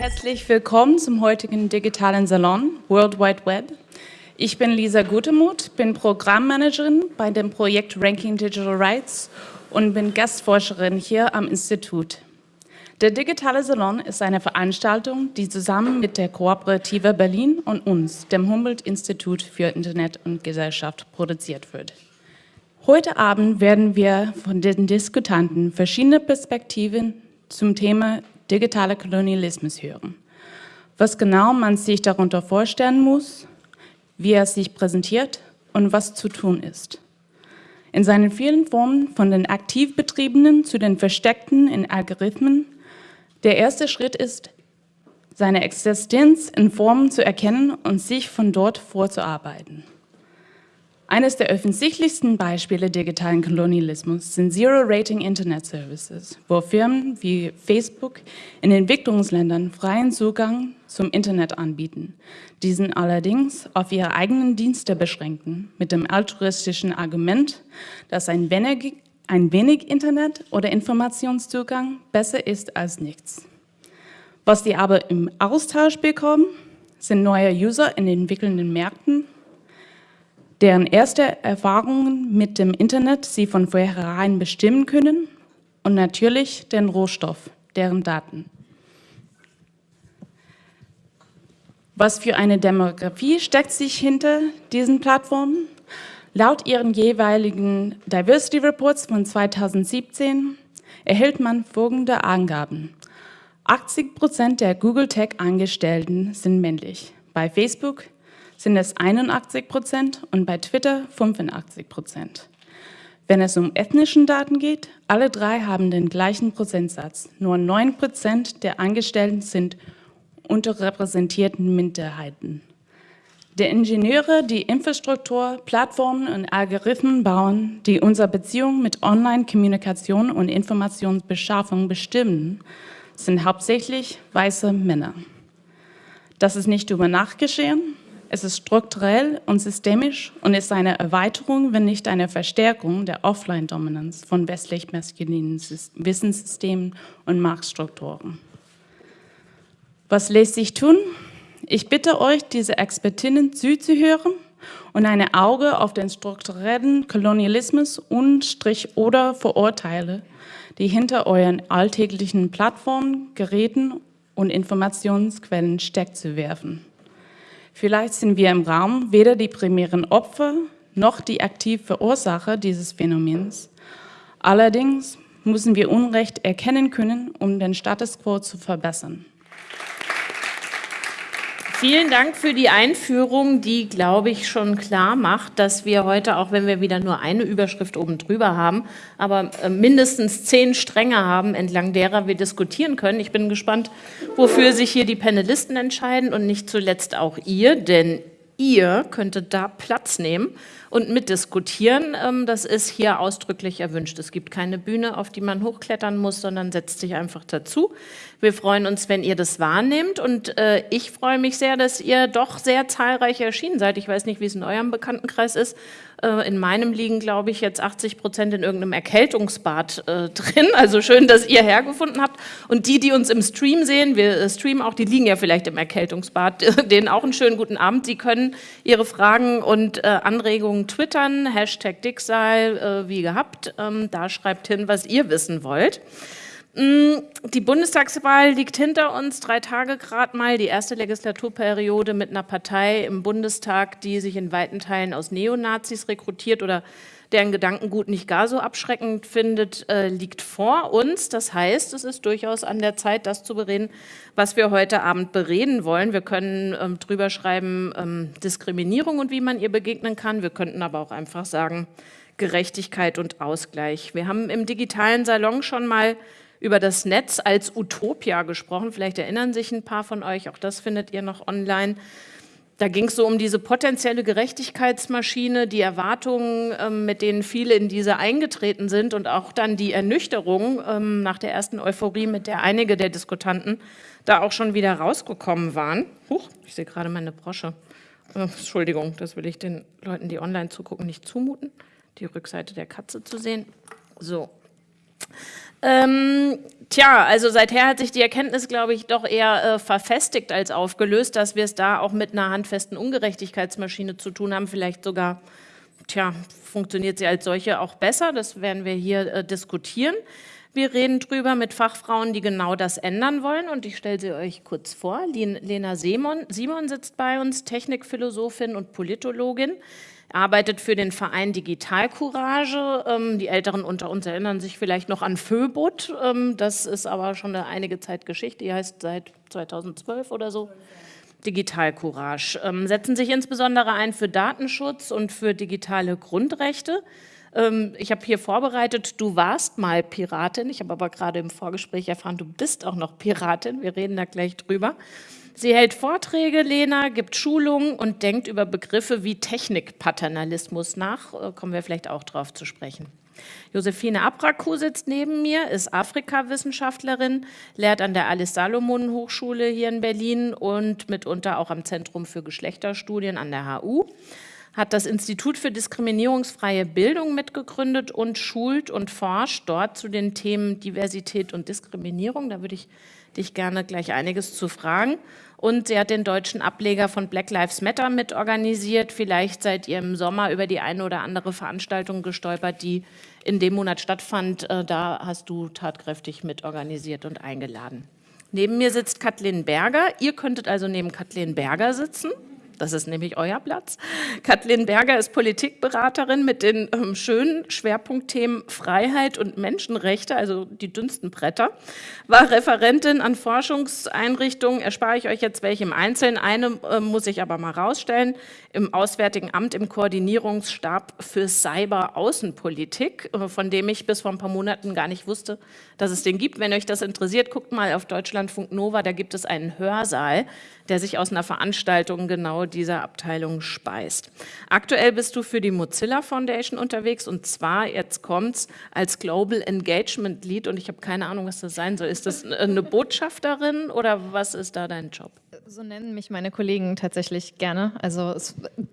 herzlich willkommen zum heutigen digitalen Salon World Wide Web. Ich bin Lisa Gutemuth, bin Programmmanagerin bei dem Projekt Ranking Digital Rights und bin Gastforscherin hier am Institut. Der digitale Salon ist eine Veranstaltung, die zusammen mit der Kooperative Berlin und uns, dem Humboldt-Institut für Internet und Gesellschaft, produziert wird. Heute Abend werden wir von den Diskutanten verschiedene Perspektiven zum Thema digitaler Kolonialismus hören. Was genau man sich darunter vorstellen muss, wie er sich präsentiert und was zu tun ist. In seinen vielen Formen von den aktiv betriebenen zu den versteckten in Algorithmen, der erste Schritt ist, seine Existenz in Formen zu erkennen und sich von dort vorzuarbeiten. Eines der offensichtlichsten Beispiele digitalen Kolonialismus sind Zero-Rating Internet Services, wo Firmen wie Facebook in Entwicklungsländern freien Zugang zum Internet anbieten, diesen allerdings auf ihre eigenen Dienste beschränken, mit dem altruistischen Argument, dass ein wenig, ein wenig Internet oder Informationszugang besser ist als nichts. Was die aber im Austausch bekommen, sind neue User in entwickelnden Märkten deren erste Erfahrungen mit dem Internet sie von vornherein bestimmen können und natürlich den Rohstoff, deren Daten. Was für eine Demografie steckt sich hinter diesen Plattformen? Laut ihren jeweiligen Diversity Reports von 2017 erhält man folgende Angaben. 80 Prozent der Google Tech-Angestellten sind männlich. Bei Facebook sind es 81 Prozent und bei Twitter 85 Prozent. Wenn es um ethnischen Daten geht, alle drei haben den gleichen Prozentsatz. Nur 9 Prozent der Angestellten sind unterrepräsentierten Minderheiten. Die Ingenieure, die Infrastruktur, Plattformen und Algorithmen bauen, die unsere Beziehung mit Online-Kommunikation und Informationsbeschaffung bestimmen, sind hauptsächlich weiße Männer. Das ist nicht über Nacht geschehen, es ist strukturell und systemisch und ist eine Erweiterung, wenn nicht eine Verstärkung der Offline-Dominanz von westlich-maskulinen Wissenssystemen und Marktstrukturen. Was lässt sich tun? Ich bitte euch, diese Expertinnen zuzuhören und ein Auge auf den strukturellen Kolonialismus und Strich oder Vorurteile, die hinter euren alltäglichen Plattformen, Geräten und Informationsquellen steckt, zu werfen. Vielleicht sind wir im Raum weder die primären Opfer noch die aktiv Verursacher dieses Phänomens. Allerdings müssen wir Unrecht erkennen können, um den Status quo zu verbessern. Vielen Dank für die Einführung, die, glaube ich, schon klar macht, dass wir heute, auch wenn wir wieder nur eine Überschrift oben drüber haben, aber äh, mindestens zehn Stränge haben, entlang derer wir diskutieren können. Ich bin gespannt, wofür sich hier die Panelisten entscheiden und nicht zuletzt auch ihr, denn ihr könntet da Platz nehmen und mitdiskutieren. Ähm, das ist hier ausdrücklich erwünscht. Es gibt keine Bühne, auf die man hochklettern muss, sondern setzt sich einfach dazu. Wir freuen uns, wenn ihr das wahrnehmt und äh, ich freue mich sehr, dass ihr doch sehr zahlreich erschienen seid. Ich weiß nicht, wie es in eurem Bekanntenkreis ist. Äh, in meinem liegen, glaube ich, jetzt 80 Prozent in irgendeinem Erkältungsbad äh, drin. Also schön, dass ihr hergefunden habt. Und die, die uns im Stream sehen, wir streamen auch, die liegen ja vielleicht im Erkältungsbad, denen auch einen schönen guten Abend. Sie können ihre Fragen und Anregungen twittern, Hashtag Dickseil, wie gehabt. Ähm, da schreibt hin, was ihr wissen wollt. Mm, die Bundestagswahl liegt hinter uns, drei Tage gerade mal, die erste Legislaturperiode mit einer Partei im Bundestag, die sich in weiten Teilen aus Neonazis rekrutiert oder deren Gedankengut nicht gar so abschreckend findet, äh, liegt vor uns. Das heißt, es ist durchaus an der Zeit, das zu bereden, was wir heute Abend bereden wollen. Wir können ähm, drüber schreiben, ähm, Diskriminierung und wie man ihr begegnen kann. Wir könnten aber auch einfach sagen, Gerechtigkeit und Ausgleich. Wir haben im digitalen Salon schon mal über das Netz als Utopia gesprochen. Vielleicht erinnern sich ein paar von euch, auch das findet ihr noch online. Da ging es so um diese potenzielle Gerechtigkeitsmaschine, die Erwartungen, ähm, mit denen viele in diese eingetreten sind und auch dann die Ernüchterung ähm, nach der ersten Euphorie, mit der einige der Diskutanten da auch schon wieder rausgekommen waren. Huch, ich sehe gerade meine Brosche. Äh, Entschuldigung, das will ich den Leuten, die online zugucken, nicht zumuten, die Rückseite der Katze zu sehen. So, ähm, Tja, also seither hat sich die Erkenntnis, glaube ich, doch eher äh, verfestigt als aufgelöst, dass wir es da auch mit einer handfesten Ungerechtigkeitsmaschine zu tun haben, vielleicht sogar, tja, funktioniert sie als solche auch besser, das werden wir hier äh, diskutieren. Wir reden drüber mit Fachfrauen, die genau das ändern wollen und ich stelle sie euch kurz vor. Lena Simon, Simon sitzt bei uns, Technikphilosophin und Politologin arbeitet für den Verein Digitalcourage. Ähm, die Älteren unter uns erinnern sich vielleicht noch an Föbot. Ähm, das ist aber schon eine einige Zeit Geschichte. Die heißt seit 2012 oder so. Digitalcourage. Ähm, setzen sich insbesondere ein für Datenschutz und für digitale Grundrechte. Ähm, ich habe hier vorbereitet, du warst mal Piratin. Ich habe aber gerade im Vorgespräch erfahren, du bist auch noch Piratin. Wir reden da gleich drüber. Sie hält Vorträge, Lena, gibt Schulungen und denkt über Begriffe wie Technikpaternalismus nach. Äh, kommen wir vielleicht auch drauf zu sprechen. Josephine Abraku sitzt neben mir, ist Afrikawissenschaftlerin, lehrt an der Alice Salomon Hochschule hier in Berlin und mitunter auch am Zentrum für Geschlechterstudien an der HU hat das Institut für diskriminierungsfreie Bildung mitgegründet und schult und forscht dort zu den Themen Diversität und Diskriminierung. Da würde ich dich gerne gleich einiges zu fragen. Und sie hat den deutschen Ableger von Black Lives Matter mitorganisiert. Vielleicht seid ihr im Sommer über die eine oder andere Veranstaltung gestolpert, die in dem Monat stattfand. Äh, da hast du tatkräftig mitorganisiert und eingeladen. Neben mir sitzt Kathleen Berger. Ihr könntet also neben Kathleen Berger sitzen. Das ist nämlich euer Platz. Kathleen Berger ist Politikberaterin mit den ähm, schönen Schwerpunktthemen Freiheit und Menschenrechte, also die dünnsten Bretter, war Referentin an Forschungseinrichtungen, erspare ich euch jetzt welche im Einzelnen, eine äh, muss ich aber mal rausstellen, im Auswärtigen Amt im Koordinierungsstab für Cyber-Außenpolitik, äh, von dem ich bis vor ein paar Monaten gar nicht wusste, dass es den gibt. Wenn euch das interessiert, guckt mal auf Deutschlandfunk Nova, da gibt es einen Hörsaal, der sich aus einer Veranstaltung genau dieser Abteilung speist. Aktuell bist du für die Mozilla Foundation unterwegs und zwar, jetzt kommt's, als Global Engagement Lead und ich habe keine Ahnung, was das sein soll. Ist das eine Botschafterin oder was ist da dein Job? So nennen mich meine Kollegen tatsächlich gerne. Also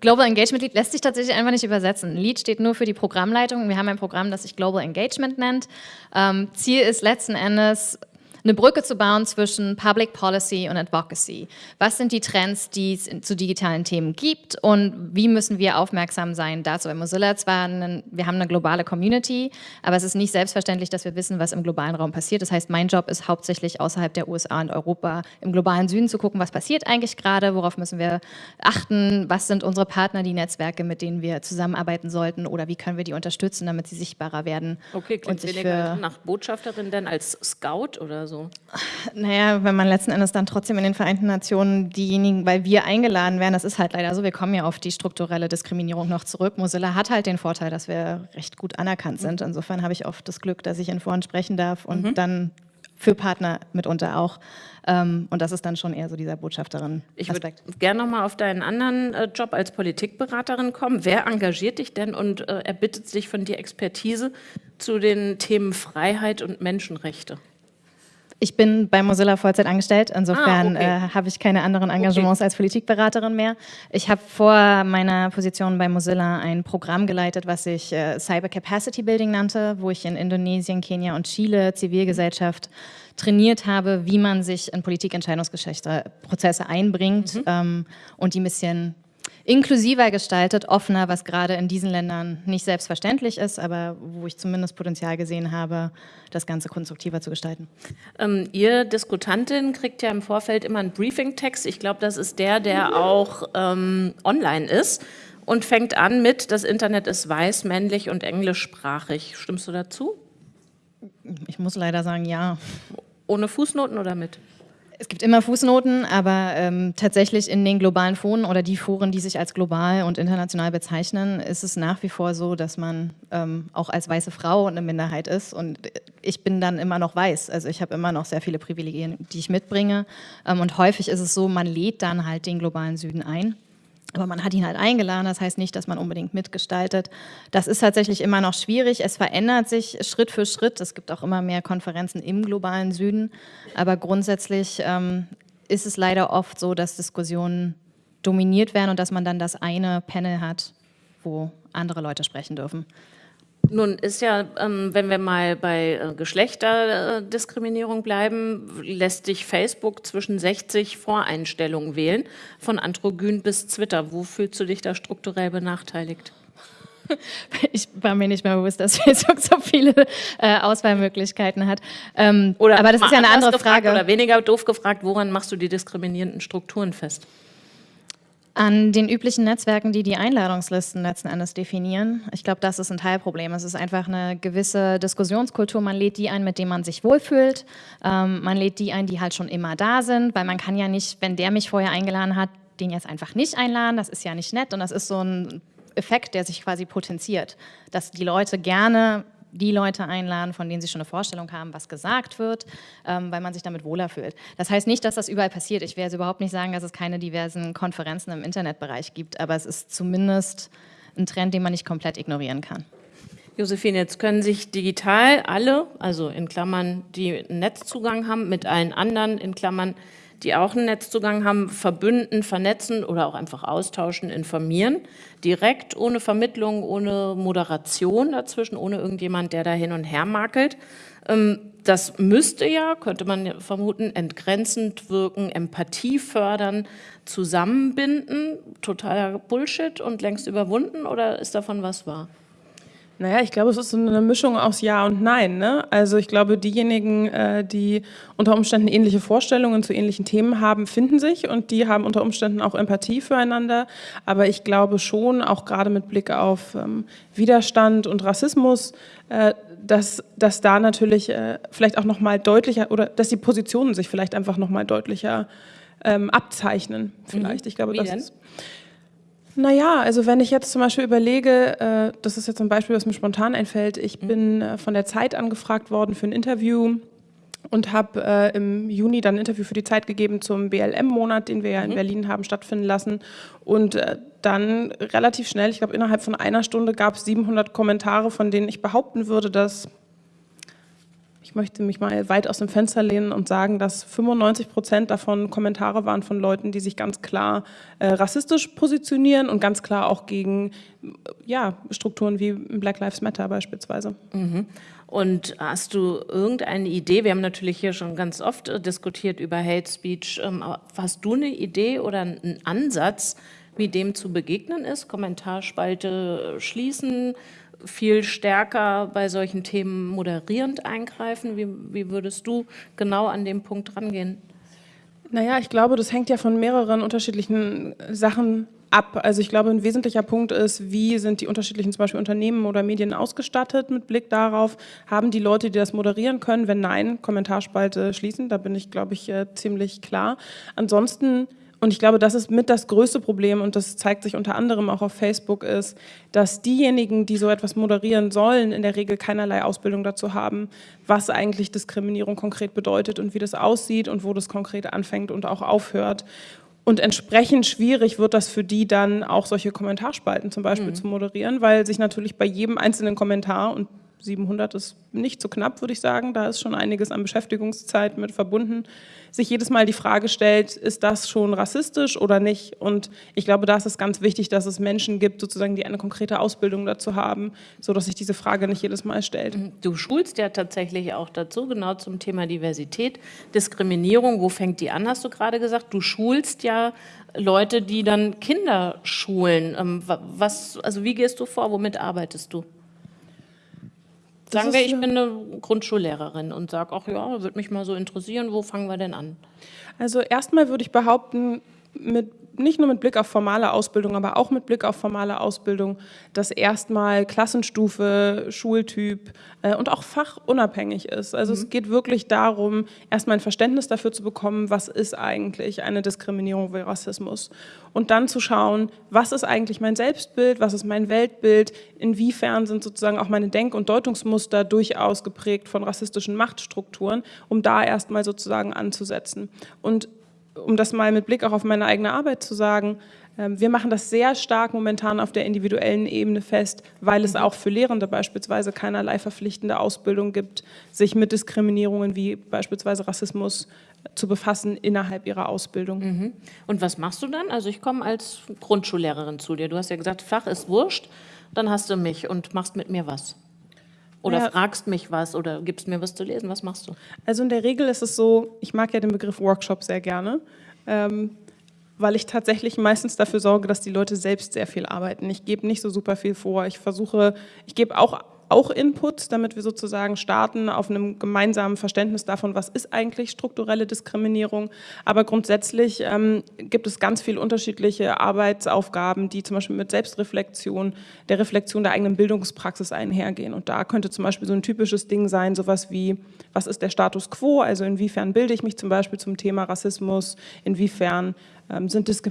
Global Engagement Lead lässt sich tatsächlich einfach nicht übersetzen. Lead steht nur für die Programmleitung. Wir haben ein Programm, das sich Global Engagement nennt. Ähm, Ziel ist letzten Endes, eine Brücke zu bauen zwischen Public Policy und Advocacy. Was sind die Trends, die es zu digitalen Themen gibt und wie müssen wir aufmerksam sein dazu? Bei Mozilla zwar, einen, wir haben eine globale Community, aber es ist nicht selbstverständlich, dass wir wissen, was im globalen Raum passiert. Das heißt, mein Job ist hauptsächlich außerhalb der USA und Europa im globalen Süden zu gucken, was passiert eigentlich gerade, worauf müssen wir achten, was sind unsere Partner, die Netzwerke, mit denen wir zusammenarbeiten sollten oder wie können wir die unterstützen, damit sie sichtbarer werden. Okay, klingt und sich weniger nach Botschafterin denn als Scout oder so? Naja, wenn man letzten Endes dann trotzdem in den Vereinten Nationen diejenigen, weil wir eingeladen werden, das ist halt leider so, wir kommen ja auf die strukturelle Diskriminierung noch zurück. Mozilla hat halt den Vorteil, dass wir recht gut anerkannt sind. Insofern habe ich oft das Glück, dass ich in Foren sprechen darf und mhm. dann für Partner mitunter auch. Ähm, und das ist dann schon eher so dieser Botschafterin-Aspekt. Ich würde gerne nochmal auf deinen anderen äh, Job als Politikberaterin kommen. Wer engagiert dich denn und äh, erbittet sich von dir Expertise zu den Themen Freiheit und Menschenrechte? Ich bin bei Mozilla Vollzeit angestellt, insofern ah, okay. äh, habe ich keine anderen Engagements okay. als Politikberaterin mehr. Ich habe vor meiner Position bei Mozilla ein Programm geleitet, was sich äh, Cyber Capacity Building nannte, wo ich in Indonesien, Kenia und Chile Zivilgesellschaft trainiert habe, wie man sich in Politikentscheidungsprozesse einbringt mhm. ähm, und die ein bisschen inklusiver gestaltet, offener, was gerade in diesen Ländern nicht selbstverständlich ist, aber wo ich zumindest Potenzial gesehen habe, das Ganze konstruktiver zu gestalten. Ähm, ihr Diskutantin kriegt ja im Vorfeld immer einen Briefing-Text. Ich glaube, das ist der, der auch ähm, online ist und fängt an mit, das Internet ist weiß, männlich und englischsprachig. Stimmst du dazu? Ich muss leider sagen, ja. Ohne Fußnoten oder mit? Es gibt immer Fußnoten, aber ähm, tatsächlich in den globalen Foren oder die Foren, die sich als global und international bezeichnen, ist es nach wie vor so, dass man ähm, auch als weiße Frau eine Minderheit ist. Und ich bin dann immer noch weiß. Also ich habe immer noch sehr viele Privilegien, die ich mitbringe. Ähm, und häufig ist es so, man lädt dann halt den globalen Süden ein aber man hat ihn halt eingeladen, das heißt nicht, dass man unbedingt mitgestaltet. Das ist tatsächlich immer noch schwierig. Es verändert sich Schritt für Schritt. Es gibt auch immer mehr Konferenzen im globalen Süden. Aber grundsätzlich ähm, ist es leider oft so, dass Diskussionen dominiert werden und dass man dann das eine Panel hat, wo andere Leute sprechen dürfen. Nun ist ja, ähm, wenn wir mal bei äh, Geschlechterdiskriminierung bleiben, lässt sich Facebook zwischen 60 Voreinstellungen wählen, von Androgyn bis Twitter. Wo fühlst du dich da strukturell benachteiligt? Ich war mir nicht mehr bewusst, dass Facebook so viele äh, Auswahlmöglichkeiten hat. Ähm, aber das ist ja eine andere Frage. Oder weniger doof gefragt, woran machst du die diskriminierenden Strukturen fest? An den üblichen Netzwerken, die die Einladungslisten letzten Endes definieren. Ich glaube, das ist ein Teilproblem. Es ist einfach eine gewisse Diskussionskultur. Man lädt die ein, mit denen man sich wohlfühlt. Ähm, man lädt die ein, die halt schon immer da sind, weil man kann ja nicht, wenn der mich vorher eingeladen hat, den jetzt einfach nicht einladen. Das ist ja nicht nett und das ist so ein Effekt, der sich quasi potenziert, dass die Leute gerne die Leute einladen, von denen sie schon eine Vorstellung haben, was gesagt wird, ähm, weil man sich damit wohler fühlt. Das heißt nicht, dass das überall passiert. Ich werde überhaupt nicht sagen, dass es keine diversen Konferenzen im Internetbereich gibt, aber es ist zumindest ein Trend, den man nicht komplett ignorieren kann. Josephine, jetzt können sich digital alle, also in Klammern, die Netzzugang haben, mit allen anderen, in Klammern, die auch einen Netzzugang haben, verbünden, vernetzen oder auch einfach austauschen, informieren. Direkt, ohne Vermittlung, ohne Moderation dazwischen, ohne irgendjemand, der da hin und her makelt. Ähm, das müsste ja, könnte man vermuten, entgrenzend wirken, Empathie fördern, zusammenbinden. Totaler Bullshit und längst überwunden oder ist davon was wahr? Naja, ich glaube, es ist so eine Mischung aus Ja und Nein. Ne? Also ich glaube, diejenigen, äh, die unter Umständen ähnliche Vorstellungen zu ähnlichen Themen haben, finden sich und die haben unter Umständen auch Empathie füreinander. Aber ich glaube schon, auch gerade mit Blick auf ähm, Widerstand und Rassismus, äh, dass, dass da natürlich äh, vielleicht auch nochmal deutlicher oder dass die Positionen sich vielleicht einfach nochmal deutlicher ähm, abzeichnen. Vielleicht. Mhm. Ich glaube, Wie das denn? ist naja, also wenn ich jetzt zum Beispiel überlege, äh, das ist jetzt ein Beispiel, was mir spontan einfällt, ich mhm. bin äh, von der Zeit angefragt worden für ein Interview und habe äh, im Juni dann ein Interview für die Zeit gegeben zum BLM-Monat, den wir ja in mhm. Berlin haben stattfinden lassen. Und äh, dann relativ schnell, ich glaube innerhalb von einer Stunde, gab es 700 Kommentare, von denen ich behaupten würde, dass ich möchte mich mal weit aus dem Fenster lehnen und sagen, dass 95 Prozent davon Kommentare waren von Leuten, die sich ganz klar äh, rassistisch positionieren und ganz klar auch gegen ja, Strukturen wie Black Lives Matter beispielsweise. Mhm. Und hast du irgendeine Idee? Wir haben natürlich hier schon ganz oft äh, diskutiert über Hate Speech. Ähm, hast du eine Idee oder einen Ansatz, wie dem zu begegnen ist? Kommentarspalte schließen, viel stärker bei solchen Themen moderierend eingreifen? Wie, wie würdest du genau an dem Punkt rangehen? Naja, ich glaube, das hängt ja von mehreren unterschiedlichen Sachen ab. Also ich glaube, ein wesentlicher Punkt ist, wie sind die unterschiedlichen zum Beispiel Unternehmen oder Medien ausgestattet mit Blick darauf, haben die Leute, die das moderieren können? Wenn nein, Kommentarspalte schließen, da bin ich, glaube ich, äh, ziemlich klar. Ansonsten und ich glaube, das ist mit das größte Problem und das zeigt sich unter anderem auch auf Facebook ist, dass diejenigen, die so etwas moderieren sollen, in der Regel keinerlei Ausbildung dazu haben, was eigentlich Diskriminierung konkret bedeutet und wie das aussieht und wo das konkret anfängt und auch aufhört. Und entsprechend schwierig wird das für die dann auch solche Kommentarspalten zum Beispiel mhm. zu moderieren, weil sich natürlich bei jedem einzelnen Kommentar und 700 ist nicht so knapp, würde ich sagen. Da ist schon einiges an Beschäftigungszeit mit verbunden. Sich jedes Mal die Frage stellt, ist das schon rassistisch oder nicht? Und ich glaube, da ist es ganz wichtig, dass es Menschen gibt, sozusagen, die eine konkrete Ausbildung dazu haben, sodass sich diese Frage nicht jedes Mal stellt. Mhm. Du schulst ja tatsächlich auch dazu, genau zum Thema Diversität, Diskriminierung. Wo fängt die an, hast du gerade gesagt? Du schulst ja Leute, die dann Kinder schulen. Ähm, was, also wie gehst du vor? Womit arbeitest du? Sagen wir, ich bin eine Grundschullehrerin und sage, ach ja, würde mich mal so interessieren, wo fangen wir denn an? Also erstmal würde ich behaupten, mit nicht nur mit Blick auf formale Ausbildung, aber auch mit Blick auf formale Ausbildung, dass erstmal Klassenstufe, Schultyp äh, und auch fachunabhängig ist. Also mhm. es geht wirklich darum, erstmal ein Verständnis dafür zu bekommen, was ist eigentlich eine Diskriminierung wie Rassismus. Und dann zu schauen, was ist eigentlich mein Selbstbild, was ist mein Weltbild, inwiefern sind sozusagen auch meine Denk- und Deutungsmuster durchaus geprägt von rassistischen Machtstrukturen, um da erstmal sozusagen anzusetzen. Und um das mal mit Blick auch auf meine eigene Arbeit zu sagen, ähm, wir machen das sehr stark momentan auf der individuellen Ebene fest, weil es auch für Lehrende beispielsweise keinerlei verpflichtende Ausbildung gibt, sich mit Diskriminierungen wie beispielsweise Rassismus zu befassen innerhalb ihrer Ausbildung. Mhm. Und was machst du dann? Also ich komme als Grundschullehrerin zu dir. Du hast ja gesagt, Fach ist wurscht, dann hast du mich und machst mit mir was. Oder Ja. fragst mich was oder gibst mir was zu lesen? Was machst du? Also in der Regel ist es so, ich mag ja den Begriff Workshop sehr gerne, ähm, weil ich tatsächlich meistens dafür sorge, dass die Leute selbst sehr viel arbeiten. Ich gebe nicht so super viel vor. Ich versuche, ich gebe auch auch Inputs, damit wir sozusagen starten auf einem gemeinsamen Verständnis davon, was ist eigentlich strukturelle Diskriminierung. Aber grundsätzlich ähm, gibt es ganz viele unterschiedliche Arbeitsaufgaben, die zum Beispiel mit Selbstreflexion, der Reflexion der eigenen Bildungspraxis einhergehen. Und da könnte zum Beispiel so ein typisches Ding sein, sowas wie, was ist der Status quo? Also inwiefern bilde ich mich zum Beispiel zum Thema Rassismus? Inwiefern sind Dis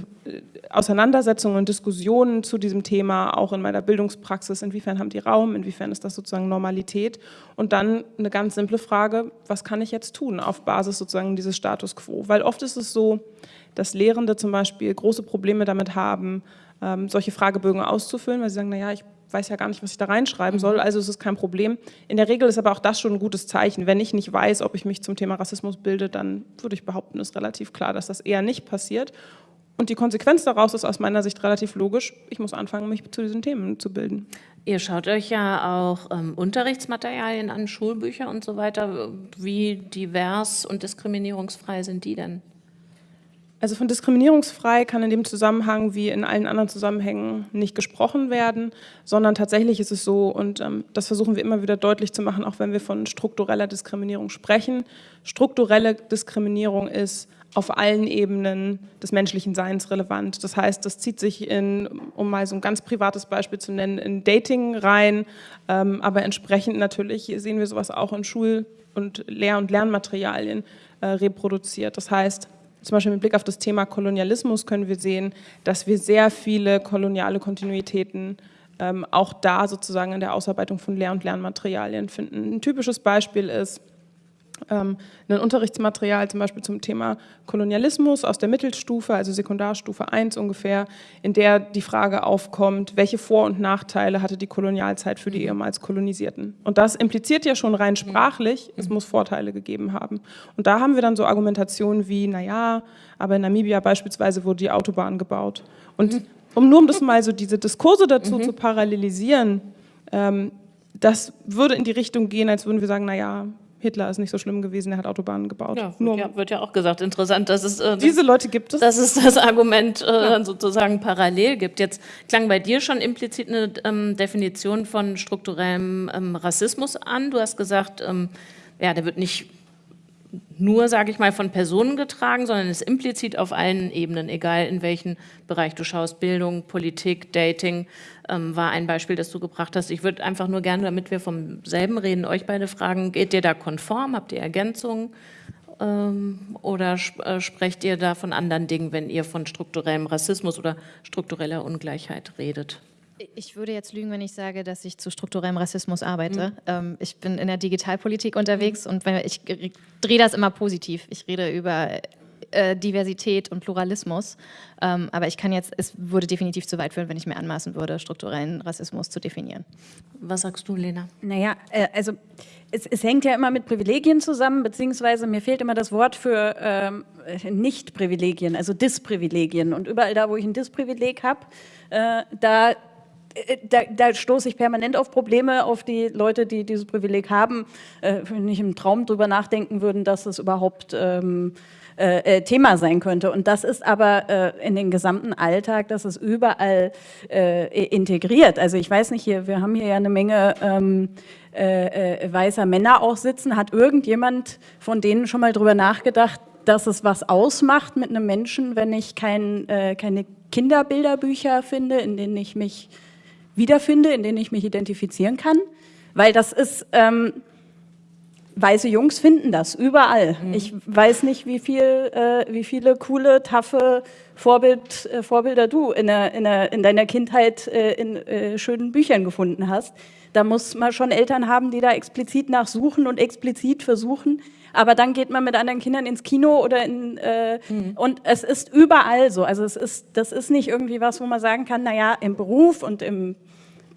Auseinandersetzungen und Diskussionen zu diesem Thema auch in meiner Bildungspraxis, inwiefern haben die Raum, inwiefern ist das sozusagen Normalität? Und dann eine ganz simple Frage, was kann ich jetzt tun auf Basis sozusagen dieses Status quo, weil oft ist es so, dass Lehrende zum Beispiel große Probleme damit haben, ähm, solche Fragebögen auszufüllen, weil sie sagen, naja, ich weiß ja gar nicht, was ich da reinschreiben soll, also ist es kein Problem. In der Regel ist aber auch das schon ein gutes Zeichen. Wenn ich nicht weiß, ob ich mich zum Thema Rassismus bilde, dann würde ich behaupten, ist relativ klar, dass das eher nicht passiert. Und die Konsequenz daraus ist aus meiner Sicht relativ logisch. Ich muss anfangen, mich zu diesen Themen zu bilden. Ihr schaut euch ja auch ähm, Unterrichtsmaterialien an, Schulbücher und so weiter. Wie divers und diskriminierungsfrei sind die denn? Also von diskriminierungsfrei kann in dem Zusammenhang wie in allen anderen Zusammenhängen nicht gesprochen werden, sondern tatsächlich ist es so, und ähm, das versuchen wir immer wieder deutlich zu machen, auch wenn wir von struktureller Diskriminierung sprechen. Strukturelle Diskriminierung ist auf allen Ebenen des menschlichen Seins relevant. Das heißt, das zieht sich in, um mal so ein ganz privates Beispiel zu nennen, in Dating rein, ähm, aber entsprechend natürlich sehen wir sowas auch in Schul- und Lehr- und Lernmaterialien äh, reproduziert. Das heißt, zum Beispiel mit Blick auf das Thema Kolonialismus können wir sehen, dass wir sehr viele koloniale Kontinuitäten ähm, auch da sozusagen in der Ausarbeitung von Lehr- und Lernmaterialien finden. Ein typisches Beispiel ist ein Unterrichtsmaterial zum Beispiel zum Thema Kolonialismus aus der Mittelstufe, also Sekundarstufe 1 ungefähr, in der die Frage aufkommt, welche Vor- und Nachteile hatte die Kolonialzeit für die ehemals Kolonisierten. Und das impliziert ja schon rein sprachlich, es muss Vorteile gegeben haben. Und da haben wir dann so Argumentationen wie, naja, aber in Namibia beispielsweise wurde die Autobahn gebaut. Und um nur um das mal so diese Diskurse dazu zu parallelisieren, ähm, das würde in die Richtung gehen, als würden wir sagen, naja, Hitler ist nicht so schlimm gewesen, er hat Autobahnen gebaut. Ja, Nur, wird, ja, wird ja auch gesagt. Interessant, dass es, äh, diese Leute gibt es. dass es das Argument äh, sozusagen parallel gibt. Jetzt klang bei dir schon implizit eine ähm, Definition von strukturellem ähm, Rassismus an. Du hast gesagt, ähm, ja, der wird nicht nur, sage ich mal, von Personen getragen, sondern ist implizit auf allen Ebenen, egal in welchen Bereich du schaust. Bildung, Politik, Dating ähm, war ein Beispiel, das du gebracht hast. Ich würde einfach nur gerne, damit wir vom selben reden, euch beide fragen, geht ihr da konform? Habt ihr Ergänzungen? Ähm, oder sp äh, sprecht ihr da von anderen Dingen, wenn ihr von strukturellem Rassismus oder struktureller Ungleichheit redet? Ich würde jetzt lügen, wenn ich sage, dass ich zu strukturellem Rassismus arbeite. Ähm, ich bin in der Digitalpolitik unterwegs und wenn, ich drehe das immer positiv. Ich rede über äh, Diversität und Pluralismus. Ähm, aber ich kann jetzt, es würde definitiv zu weit führen, wenn ich mir anmaßen würde, strukturellen Rassismus zu definieren. Was sagst du, Lena? Naja, äh, also es, es hängt ja immer mit Privilegien zusammen, beziehungsweise mir fehlt immer das Wort für ähm, Nicht-Privilegien, also Disprivilegien. Und überall da, wo ich ein Disprivileg habe, äh, da da, da stoße ich permanent auf Probleme, auf die Leute, die dieses Privileg haben, äh, nicht im Traum drüber nachdenken würden, dass es überhaupt ähm, äh, Thema sein könnte. Und das ist aber äh, in den gesamten Alltag, das ist überall äh, integriert. Also ich weiß nicht, hier, wir haben hier ja eine Menge ähm, äh, weißer Männer auch sitzen. Hat irgendjemand von denen schon mal drüber nachgedacht, dass es was ausmacht mit einem Menschen, wenn ich kein, keine Kinderbilderbücher finde, in denen ich mich wiederfinde, in denen ich mich identifizieren kann. Weil das ist, ähm, weiße Jungs finden das überall. Mhm. Ich weiß nicht, wie, viel, äh, wie viele coole, taffe Vorbild, äh, Vorbilder du in, der, in, der, in deiner Kindheit äh, in äh, schönen Büchern gefunden hast. Da muss man schon Eltern haben, die da explizit nachsuchen und explizit versuchen. Aber dann geht man mit anderen Kindern ins Kino oder in äh, mhm. und es ist überall so. Also es ist, das ist nicht irgendwie was, wo man sagen kann, naja, im Beruf und im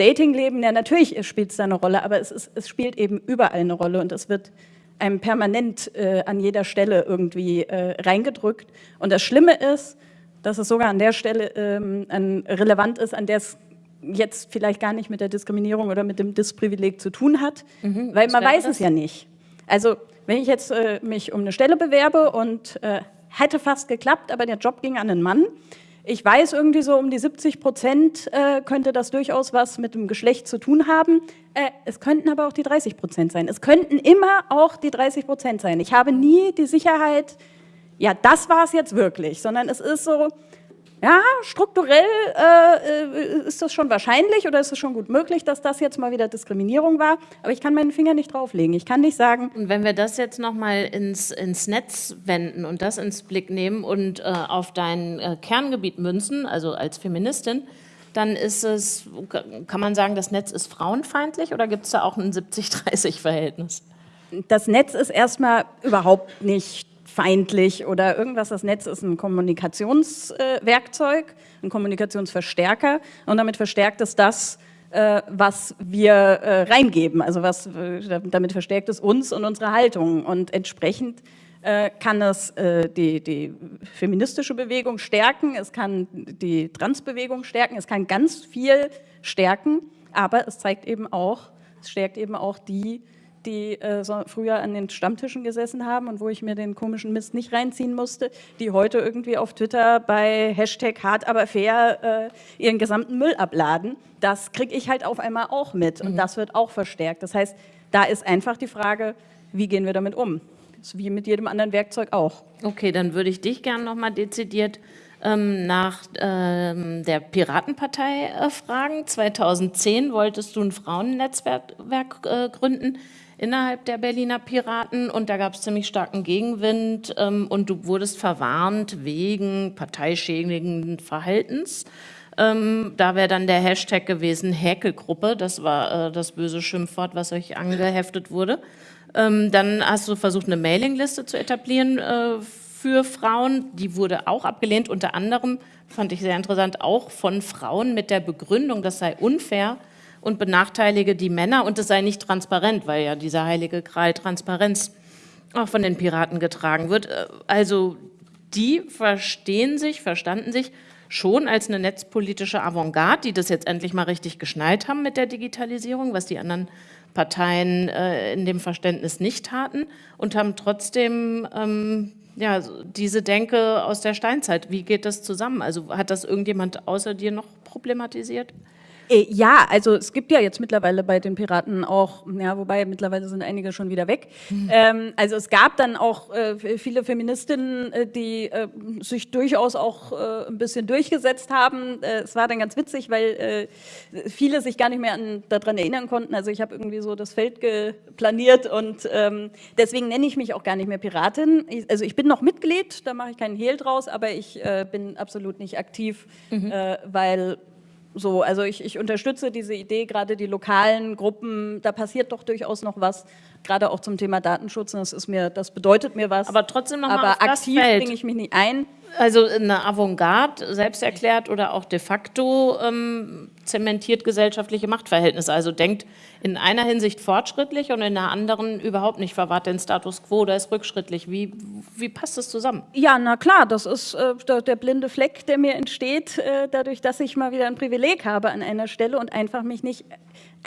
Datingleben, ja natürlich spielt es da eine Rolle, aber es, ist, es spielt eben überall eine Rolle und es wird einem permanent äh, an jeder Stelle irgendwie äh, reingedrückt. Und das Schlimme ist, dass es sogar an der Stelle ähm, an, relevant ist, an der es jetzt vielleicht gar nicht mit der Diskriminierung oder mit dem Disprivileg zu tun hat, mhm, weil man weiß das? es ja nicht. Also wenn ich jetzt äh, mich um eine Stelle bewerbe und äh, hätte fast geklappt, aber der Job ging an einen Mann, ich weiß irgendwie so um die 70 Prozent äh, könnte das durchaus was mit dem Geschlecht zu tun haben. Äh, es könnten aber auch die 30 Prozent sein. Es könnten immer auch die 30 Prozent sein. Ich habe nie die Sicherheit, ja, das war es jetzt wirklich, sondern es ist so, ja, strukturell äh, äh, ist das schon wahrscheinlich oder ist es schon gut möglich, dass das jetzt mal wieder Diskriminierung war, aber ich kann meinen Finger nicht drauflegen. Ich kann nicht sagen... Und wenn wir das jetzt nochmal ins, ins Netz wenden und das ins Blick nehmen und äh, auf dein äh, Kerngebiet münzen, also als Feministin, dann ist es, kann man sagen, das Netz ist frauenfeindlich oder gibt es da auch ein 70-30-Verhältnis? Das Netz ist erstmal überhaupt nicht feindlich oder irgendwas. Das Netz ist ein Kommunikationswerkzeug, ein Kommunikationsverstärker und damit verstärkt es das, äh, was wir äh, reingeben. Also was, äh, damit verstärkt es uns und unsere Haltung und entsprechend kann es die, die feministische Bewegung stärken, es kann die Transbewegung stärken, es kann ganz viel stärken, aber es zeigt eben auch, es stärkt eben auch die, die äh, so früher an den Stammtischen gesessen haben und wo ich mir den komischen Mist nicht reinziehen musste, die heute irgendwie auf Twitter bei Hashtag hart aber fair äh, ihren gesamten Müll abladen. Das kriege ich halt auf einmal auch mit und mhm. das wird auch verstärkt. Das heißt, da ist einfach die Frage, wie gehen wir damit um? Das ist wie mit jedem anderen Werkzeug auch. Okay, dann würde ich dich gerne nochmal dezidiert ähm, nach ähm, der Piratenpartei äh, fragen. 2010 wolltest du ein Frauennetzwerk äh, gründen innerhalb der Berliner Piraten und da gab es ziemlich starken Gegenwind ähm, und du wurdest verwarnt wegen parteischädigenden Verhaltens. Ähm, da wäre dann der Hashtag gewesen Häkelgruppe, das war äh, das böse Schimpfwort, was euch angeheftet wurde. Ähm, dann hast du versucht, eine Mailingliste zu etablieren äh, für Frauen. Die wurde auch abgelehnt, unter anderem, fand ich sehr interessant, auch von Frauen mit der Begründung, das sei unfair, und benachteilige die Männer und es sei nicht transparent, weil ja dieser heilige Gral Transparenz auch von den Piraten getragen wird. Äh, also die verstehen sich, verstanden sich schon als eine netzpolitische Avantgarde, die das jetzt endlich mal richtig geschnallt haben mit der Digitalisierung, was die anderen Parteien äh, in dem Verständnis nicht taten und haben trotzdem ähm, ja, diese Denke aus der Steinzeit. Wie geht das zusammen? Also hat das irgendjemand außer dir noch problematisiert? Äh, ja, also es gibt ja jetzt mittlerweile bei den Piraten auch, ja, wobei mittlerweile sind einige schon wieder weg. Mhm. Ähm, also es gab dann auch äh, viele Feministinnen, äh, die äh, sich durchaus auch äh, ein bisschen durchgesetzt haben. Äh, es war dann ganz witzig, weil viele sich gar nicht mehr an, daran erinnern konnten. Also ich habe irgendwie so das Feld geplaniert und ähm, deswegen nenne ich mich auch gar nicht mehr Piratin. Ich, also ich bin noch Mitglied, da mache ich keinen Hehl draus, aber ich bin absolut nicht aktiv, mhm. weil so, also ich, ich unterstütze diese Idee, gerade die lokalen Gruppen, da passiert doch durchaus noch was, gerade auch zum Thema Datenschutz. Das, ist mir, das bedeutet mir was. Aber trotzdem noch Aber aktiv bringe ich mich nicht ein. Also eine Avantgarde, selbst erklärt oder auch de facto ähm, zementiert gesellschaftliche Machtverhältnisse. Also denkt in einer Hinsicht fortschrittlich und in der anderen überhaupt nicht, verwahrt den Status quo oder ist rückschrittlich. Wie, wie passt das zusammen? Ja, na klar, das ist äh, der, blinde Fleck, der mir entsteht, äh, dadurch, dass ich mal wieder ein Privileg habe an einer Stelle und einfach mich nicht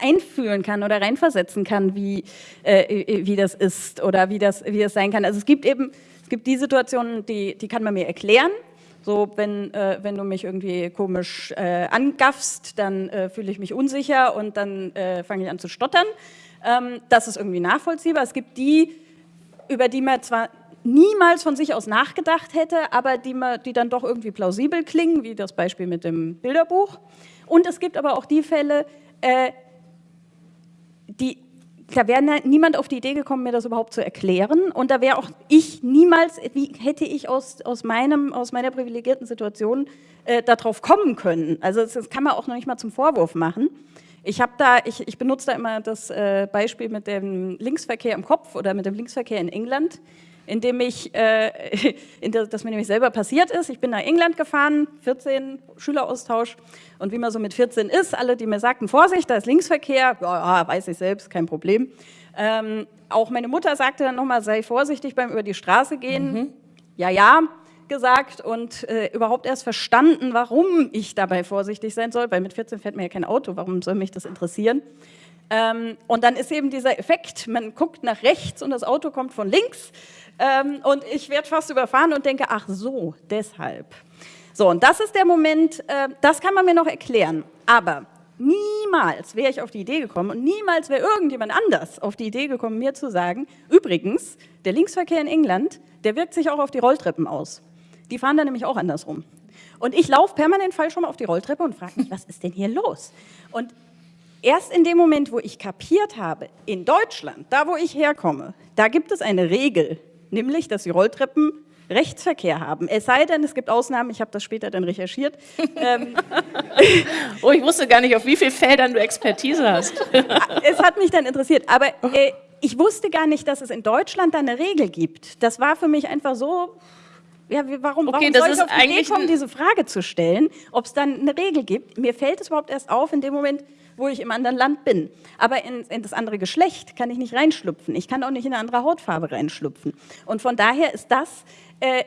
einfühlen kann oder reinversetzen kann, wie, äh, wie das ist oder wie das, wie das sein kann. Also es gibt eben es gibt die Situationen, die, die kann man mir erklären. So, wenn, äh, wenn du mich irgendwie komisch äh, angaffst, dann äh, fühle ich mich unsicher und dann äh, fange ich an zu stottern. Ähm, das ist irgendwie nachvollziehbar. Es gibt die, über die man zwar niemals von sich aus nachgedacht hätte, aber die, man, die dann doch irgendwie plausibel klingen, wie das Beispiel mit dem Bilderbuch. Und es gibt aber auch die Fälle, äh, die da wäre niemand auf die Idee gekommen, mir das überhaupt zu erklären. Und da wäre auch ich niemals, wie hätte ich aus, aus, meinem, aus meiner privilegierten Situation äh, darauf kommen können. Also das, das, kann man auch noch nicht mal zum Vorwurf machen. Ich da, ich, ich benutze da immer das äh, Beispiel mit dem Linksverkehr im Kopf oder mit dem Linksverkehr in England indem ich, äh, in der, das mir nämlich selber passiert ist. Ich bin nach England gefahren, 14, Schüleraustausch. Und wie man so mit 14 ist, alle, die mir sagten, Vorsicht, da ist Linksverkehr, ja, ja weiß ich selbst, kein Problem. Ähm, auch meine Mutter sagte dann nochmal, sei vorsichtig beim über die Straße gehen. Mhm. Ja, ja, gesagt und äh, überhaupt erst verstanden, warum ich dabei vorsichtig sein soll, weil mit 14 fährt mir ja kein Auto, warum soll mich das interessieren? Ähm, und dann ist eben dieser Effekt, man guckt nach rechts und das Auto kommt von links ähm, und ich werde fast überfahren und denke, ach so, deshalb. So, und das ist der Moment, äh, das kann man mir noch erklären, aber niemals wäre ich auf die Idee gekommen und niemals wäre irgendjemand anders auf die Idee gekommen, mir zu sagen, übrigens, der Linksverkehr in England, der wirkt sich auch auf die Rolltreppen aus. Die fahren da nämlich auch andersrum. Und ich laufe permanent falsch rum auf die Rolltreppe und frage mich, was ist denn hier los? Und erst in dem Moment, wo ich kapiert habe, in Deutschland, da wo ich herkomme, da gibt es eine Regel, nämlich, dass die Rolltreppen Rechtsverkehr haben. Es sei denn, es gibt Ausnahmen, ich habe das später dann recherchiert. ähm, oh, ich wusste gar nicht, auf wie vielen Feldern du Expertise hast. es hat mich dann interessiert, aber äh, ich wusste gar nicht, dass es in Deutschland da eine Regel gibt. Das war für mich einfach so, ja, warum, okay, warum soll ich auf die Idee kommen, diese Frage zu stellen, ob es dann eine Regel gibt? Mir fällt es überhaupt erst auf in dem Moment, wo ich im anderen Land bin. Aber in, in, das andere Geschlecht kann ich nicht reinschlüpfen. Ich kann auch nicht in eine andere Hautfarbe reinschlüpfen. Und von daher ist das äh,